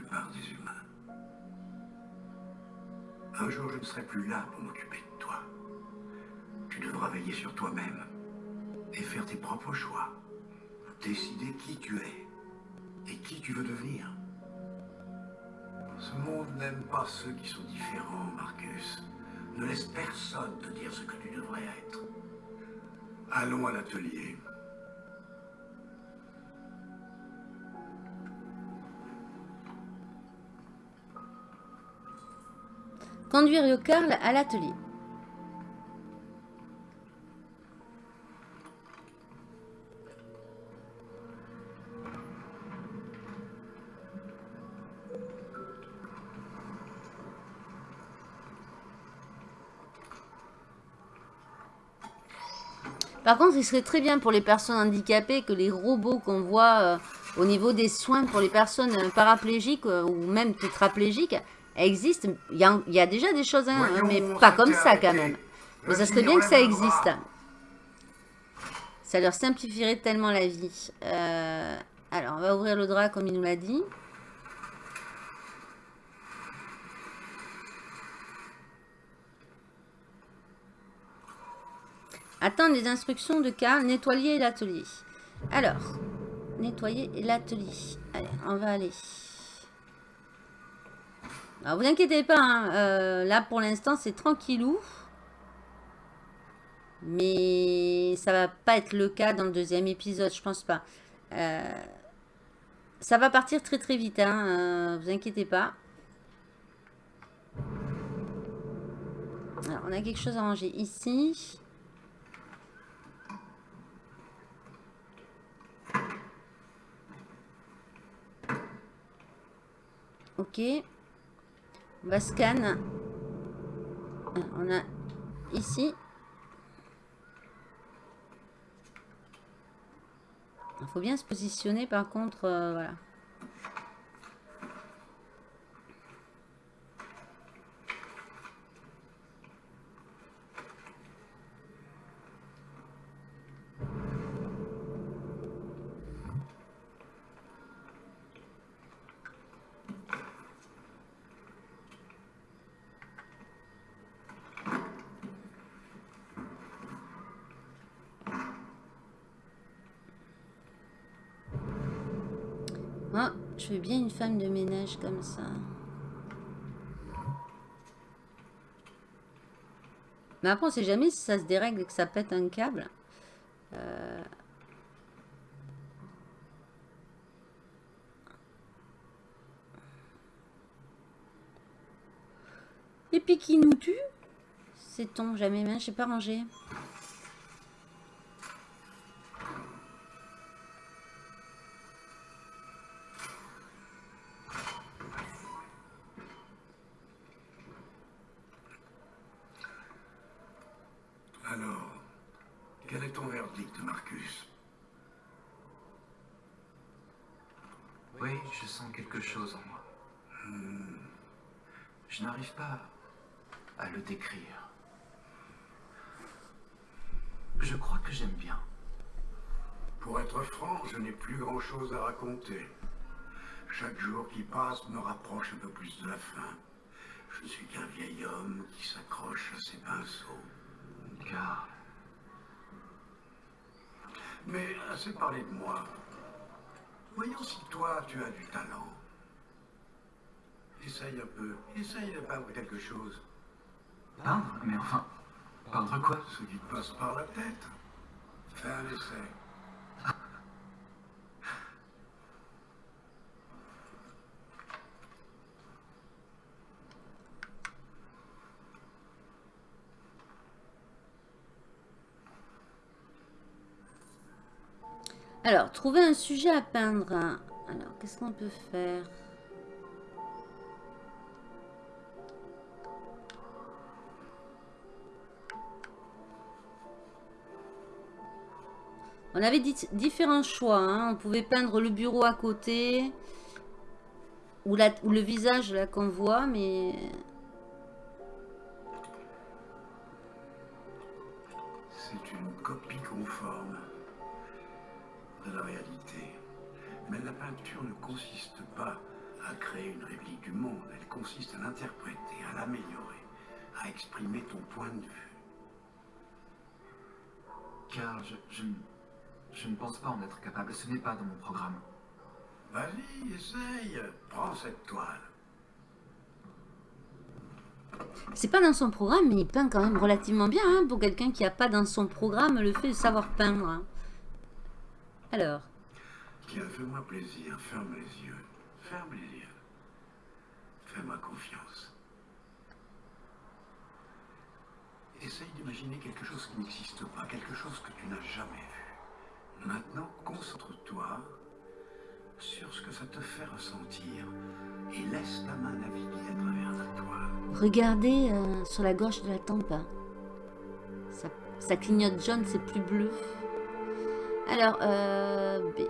des humains. Un jour, je ne serai plus là pour m'occuper de toi. Tu devras veiller sur toi-même et faire tes propres choix. Décider qui tu es et qui tu veux devenir. Ce monde n'aime pas ceux qui sont différents, Marcus. Ne laisse personne te dire ce que tu devrais être. Allons à l'atelier. Conduire le Carl à l'atelier. Par contre, il serait très bien pour les personnes handicapées que les robots qu'on voit euh, au niveau des soins pour les personnes euh, paraplégiques euh, ou même tétraplégiques existent. Il y, a, il y a déjà des choses, hein, mais pas comme ça quand même. Mais ça serait bien que ça existe. Ça leur simplifierait tellement la vie. Euh, alors, on va ouvrir le drap comme il nous l'a dit. Attendre les instructions de Karl, nettoyer l'atelier. Alors, nettoyer l'atelier. Allez, on va aller. Alors, vous inquiétez pas, hein, euh, là pour l'instant c'est tranquillou. Mais ça va pas être le cas dans le deuxième épisode, je pense pas. Euh, ça va partir très très vite, hein, euh, vous inquiétez pas. Alors, on a quelque chose à ranger ici. Ok. On va scan. On a ici. Il faut bien se positionner par contre. euh, voilà. Oh, je veux bien une femme de ménage comme ça. Mais après, on sait jamais si ça se dérègle et que ça pète un câble. Euh, Et puis qui nous tue? Sait-on jamais, mais je sais pas rangé. Alors, quel est ton verdict, Marcus Oui, je sens quelque chose en moi. Hmm. Je n'arrive pas à le décrire. Je crois que j'aime bien. Pour être franc, je n'ai plus grand-chose à raconter. Chaque jour qui passe me rapproche un peu plus de la fin. Je ne suis qu'un vieil homme qui s'accroche à ses pinceaux. Car Mais assez parlé de moi. Voyons si toi, tu as du talent. Essaye un peu. Essaye de peindre quelque chose. peindre Mais enfin, peindre quoi? Ce qui te passe par la tête. Fais un essai. Alors, trouver un sujet à peindre. Alors, qu'est-ce qu'on peut faire? On avait différents choix. hein. On pouvait peindre le bureau à côté. Ou, le visage là qu'on voit, mais... C'est une copie conforme de la réalité. Mais la peinture ne consiste pas à créer une réplique du monde, elle consiste à l'interpréter, à l'améliorer, à exprimer ton point de vue. Car je, je ne pense pas en être capable. Ce n'est pas dans mon programme. Vas-y, essaye, prends cette toile. C'est pas dans son programme, mais il peint quand même relativement bien hein, pour quelqu'un qui a pas dans son programme le fait de savoir peindre. hein. Alors, Tiens, fais-moi plaisir, ferme les yeux. Ferme les yeux. Fais-moi confiance. Essaye d'imaginer quelque chose qui n'existe pas, quelque chose que tu n'as jamais. Maintenant, concentre-toi sur ce que ça te fait ressentir et laisse ta main naviguer à travers la toile. regardez euh, sur la gauche de la tempe. hein. Ça, clignote jaune, c'est plus bleu. Alors, euh, B.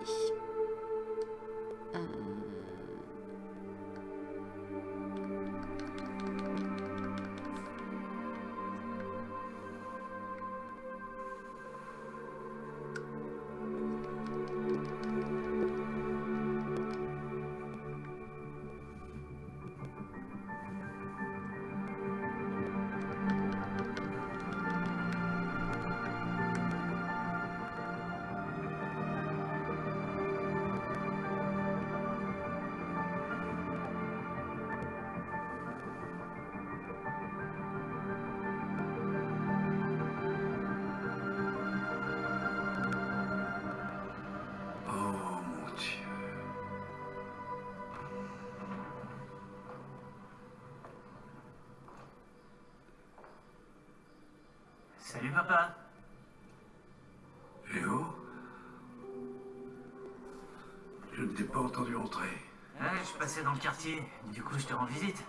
Du coup, je te rends visite.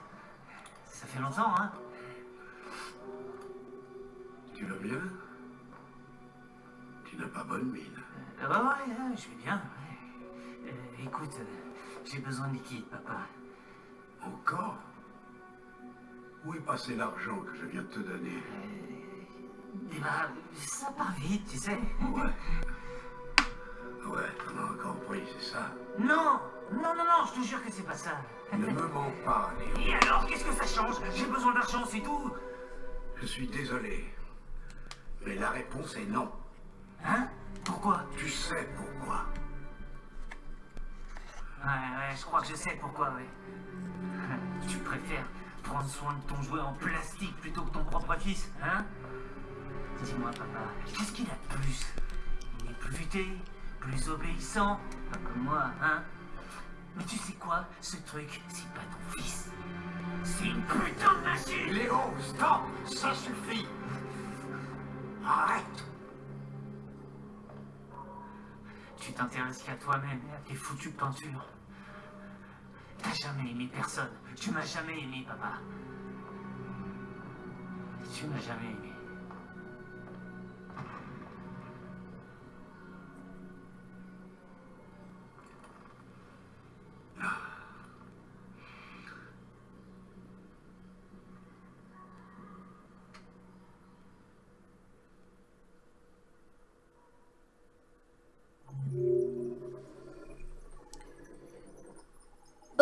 Ça fait longtemps, hein Tu vas bien Tu n'as pas bonne mine. Bah ouais, ouais, je vais bien. Euh, écoute, euh, j'ai besoin de liquide, papa. Encore? Où est passé l'argent que je viens de te donner? Eh bah, ça part vite, tu sais. Ouais. Ouais, t'en as encore pris, c'est ça? Non Non, non, non, je te jure que c'est pas ça. Ne me mens pas, Léo. Et alors, qu'est-ce que ça change? J'ai besoin d'argent, c'est tout. Je suis désolé. Mais la réponse est non. Hein? Pourquoi? Tu sais pourquoi. Ouais, ouais, je crois que je sais pourquoi, ouais. Tu préfères prendre soin de ton jouet en plastique plutôt que ton propre fils, hein? Dis-moi, papa, qu'est-ce qu'il a de plus? Il est plus futé, plus obéissant, pas comme moi, hein? Mais tu sais quoi Ce truc, c'est pas ton fils. C'est une putain de machine Léo, stop Ça suffit Arrête Tu t'intéresses qu'à toi-même et à tes foutues peintures. T'as jamais aimé personne. Tu m'as jamais aimé, papa. Tu m'as jamais aimé.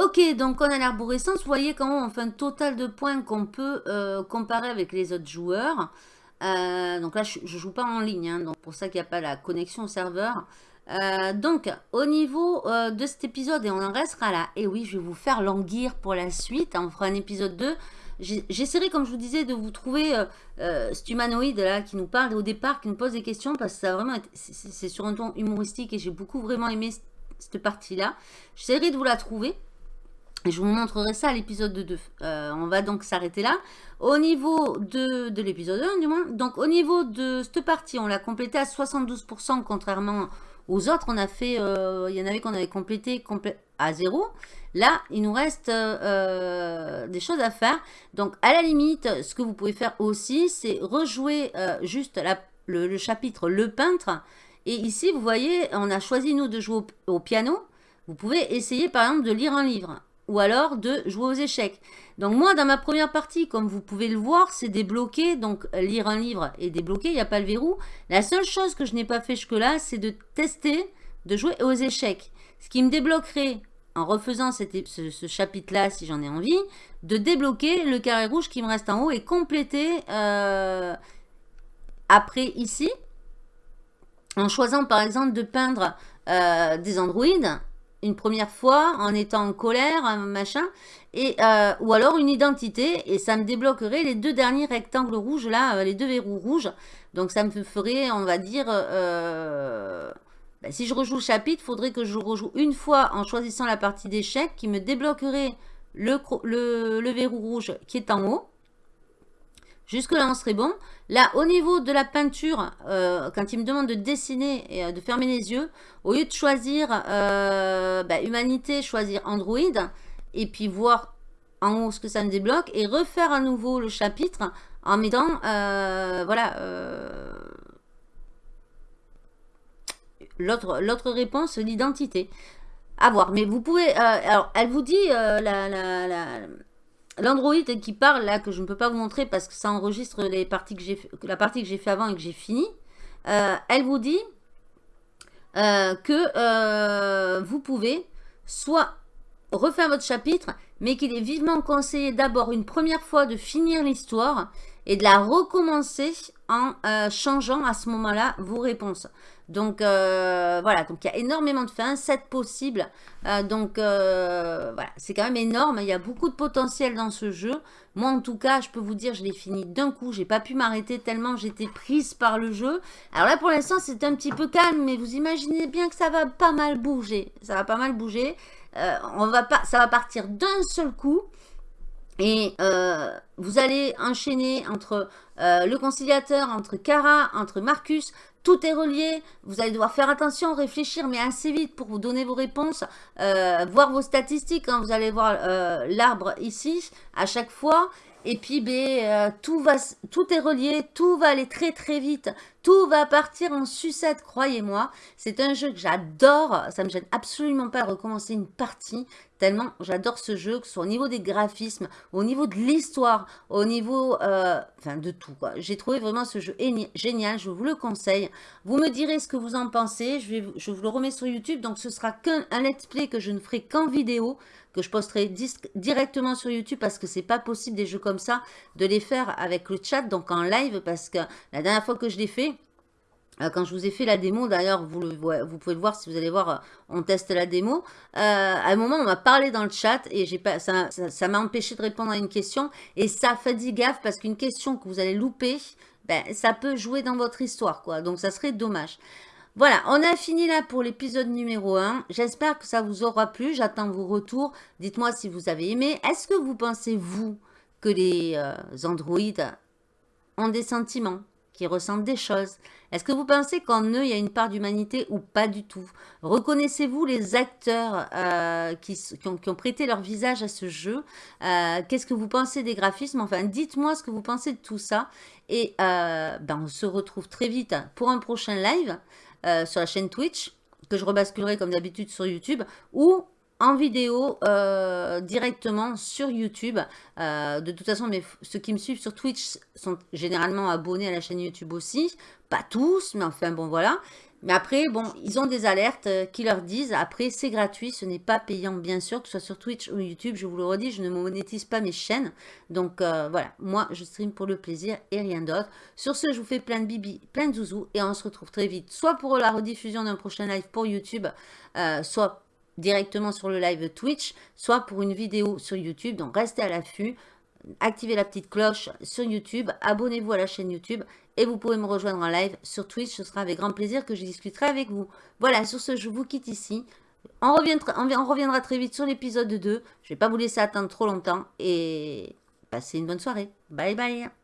Ok, donc on a l'arborescence. Vous voyez comment on fait un total de points qu'on peut euh, comparer avec les autres joueurs. Euh, donc là, je, je joue pas en ligne, hein, donc pour ça qu'il n'y a pas la connexion au serveur. Euh, donc, au niveau de cet épisode, et on en restera là. Et oui, je vais vous faire languir pour la suite. On fera un épisode 2. J'ai- J'essaierai, comme je vous disais, de vous trouver cet humanoïde là qui nous parle au départ, qui nous pose des questions, parce que ça vraiment c'est sur un ton humoristique et j'ai beaucoup vraiment aimé cette partie-là. J'essaierai de vous la trouver. Je vous montrerai ça à l'épisode 2. Euh, on va donc s'arrêter là. Au niveau de, de l'épisode 1, du moins. Donc, au niveau de cette partie, on l'a complété à 72%, contrairement aux autres. On a fait, euh, il y en avait qu'on avait complété à 0. Là, il nous reste euh, des choses à faire. Donc, à la limite, ce que vous pouvez faire aussi, c'est rejouer juste le, chapitre Le peintre. Et ici, vous voyez, on a choisi, nous, de jouer au piano. Vous pouvez essayer, par exemple, de lire un livre ou alors de jouer aux échecs. Donc moi, dans ma première partie, comme vous pouvez le voir, c'est débloqué. Donc lire un livre est débloqué, il n'y a pas le verrou. La seule chose que je n'ai pas fait jusque-là, c'est de tester de jouer aux échecs. Ce qui me débloquerait, en refaisant ce, chapitre-là, si j'en ai envie, de débloquer le carré rouge qui me reste en haut et compléter euh, après ici, en choisissant par exemple de peindre euh, des androïdes une première fois en étant en colère, machin, et, euh, ou alors une identité, et ça me débloquerait les deux derniers rectangles rouges là, euh, les deux verrous rouges. Donc ça me ferait, on va dire, euh, ben, si je rejoue le chapitre, il faudrait que je rejoue une fois en choisissant la partie d'échec qui me débloquerait le verrou rouge qui est en haut. Jusque là, on serait bon. Là, au niveau de la peinture, euh, quand il me demande de dessiner et euh, de fermer les yeux, au lieu de choisir euh, bah, humanité, choisir Android, et puis voir en haut ce que ça me débloque, et refaire à nouveau le chapitre en mettant, voilà, l'autre réponse, l'identité. À voir. Mais vous pouvez, alors, elle vous dit, la, la- L'Android qui parle là, que je ne peux pas vous montrer parce que ça enregistre la partie que j'ai fait avant et que j'ai fini, euh, elle vous dit euh, que euh, vous pouvez soit refaire votre chapitre, mais qu'il est vivement conseillé d'abord une première fois de finir l'histoire et de la recommencer en changeant à ce moment-là vos réponses. Donc euh, voilà, donc il y a énormément de fins, 7 possibles. Euh, donc euh, voilà, c'est quand même énorme. Il y a beaucoup de potentiel dans ce jeu. Moi en tout cas, je peux vous dire, je l'ai fini d'un coup. J'ai pas pu m'arrêter tellement j'étais prise par le jeu. Alors là pour l'instant c'est un petit peu calme, mais vous imaginez bien que ça va pas mal bouger. Ça va pas mal bouger. On va pas, ça va partir d'un seul coup. Et vous allez enchaîner entre le conciliateur, entre Kara, entre Marcus. Tout est relié. Vous allez devoir faire attention, réfléchir, mais assez vite pour vous donner vos réponses. euh, voir vos statistiques. hein. Vous allez voir euh, l'arbre ici à chaque fois. Et puis, ben, euh, tout, est relié, tout va aller très très vite, tout va partir en sucette, croyez-moi. C'est un jeu que j'adore, ça me gêne absolument pas de recommencer une partie, tellement j'adore ce jeu, que ce soit au niveau des graphismes, au niveau de l'histoire, au niveau, euh, de tout. J'ai trouvé vraiment ce jeu éni- génial, je vous le conseille. Vous me direz ce que vous en pensez, je, vous- le remets sur YouTube, donc ce sera qu'un un let's play que je ne ferai qu'en vidéo, que je posterai directement sur YouTube parce que c'est pas possible des jeux comme ça de les faire avec le chat, donc en live, parce que la dernière fois que je l'ai fait, euh, quand je vous ai fait la démo, d'ailleurs, vous, vous pouvez le voir si vous allez voir, euh, on teste la démo. euh, à un moment, on m'a parlé dans le chat et pas, ça m'a empêché de répondre à une question. Et ça fait dit gaffe parce qu'une question que vous allez louper, ben, ça peut jouer dans votre histoire, quoi. Donc, ça serait dommage. Voilà, on a fini là pour l'épisode numéro 1. J'espère que ça vous aura plu. J'attends vos retours. Dites-moi si vous avez aimé. Est-ce que vous pensez, vous, que les euh, androïdes ont des sentiments, qui ressentent des choses? Est-ce que vous pensez qu'en eux, il y a une part d'humanité ou pas du tout? Reconnaissez-vous les acteurs euh, qui, ont, prêté leur visage à ce jeu? Euh, Qu'est-ce que vous pensez des graphismes? Enfin, dites-moi ce que vous pensez de tout ça. Et ben, on se retrouve très vite pour un prochain live euh, sur la chaîne Twitch, que je rebasculerai comme d'habitude sur YouTube, ou en vidéo euh, directement sur YouTube. Euh, de toute façon, mais ceux qui me suivent sur Twitch sont généralement abonnés à la chaîne YouTube aussi. Pas tous, mais enfin bon voilà. Mais après, bon, ils ont des alertes euh, qui leur disent, après c'est gratuit, ce n'est pas payant bien sûr, que ce soit sur Twitch ou YouTube, je vous le redis, je ne monétise pas mes chaînes. Donc euh, voilà, moi je stream pour le plaisir et rien d'autre. Sur ce, je vous fais plein de bibi, plein de zouzous et on se retrouve très vite, soit pour la rediffusion d'un prochain live pour YouTube, euh, soit directement sur le live Twitch, soit pour une vidéo sur YouTube. Donc restez à l'affût, activez la petite cloche sur YouTube, abonnez-vous à la chaîne YouTube et vous pouvez me rejoindre en live sur Twitch. Ce sera avec grand plaisir que je discuterai avec vous. Voilà, sur ce, je vous quitte ici. On reviendra, on vi- on reviendra très vite sur l'épisode 2. Je ne vais pas vous laisser attendre trop longtemps et passez une bonne soirée. Bye bye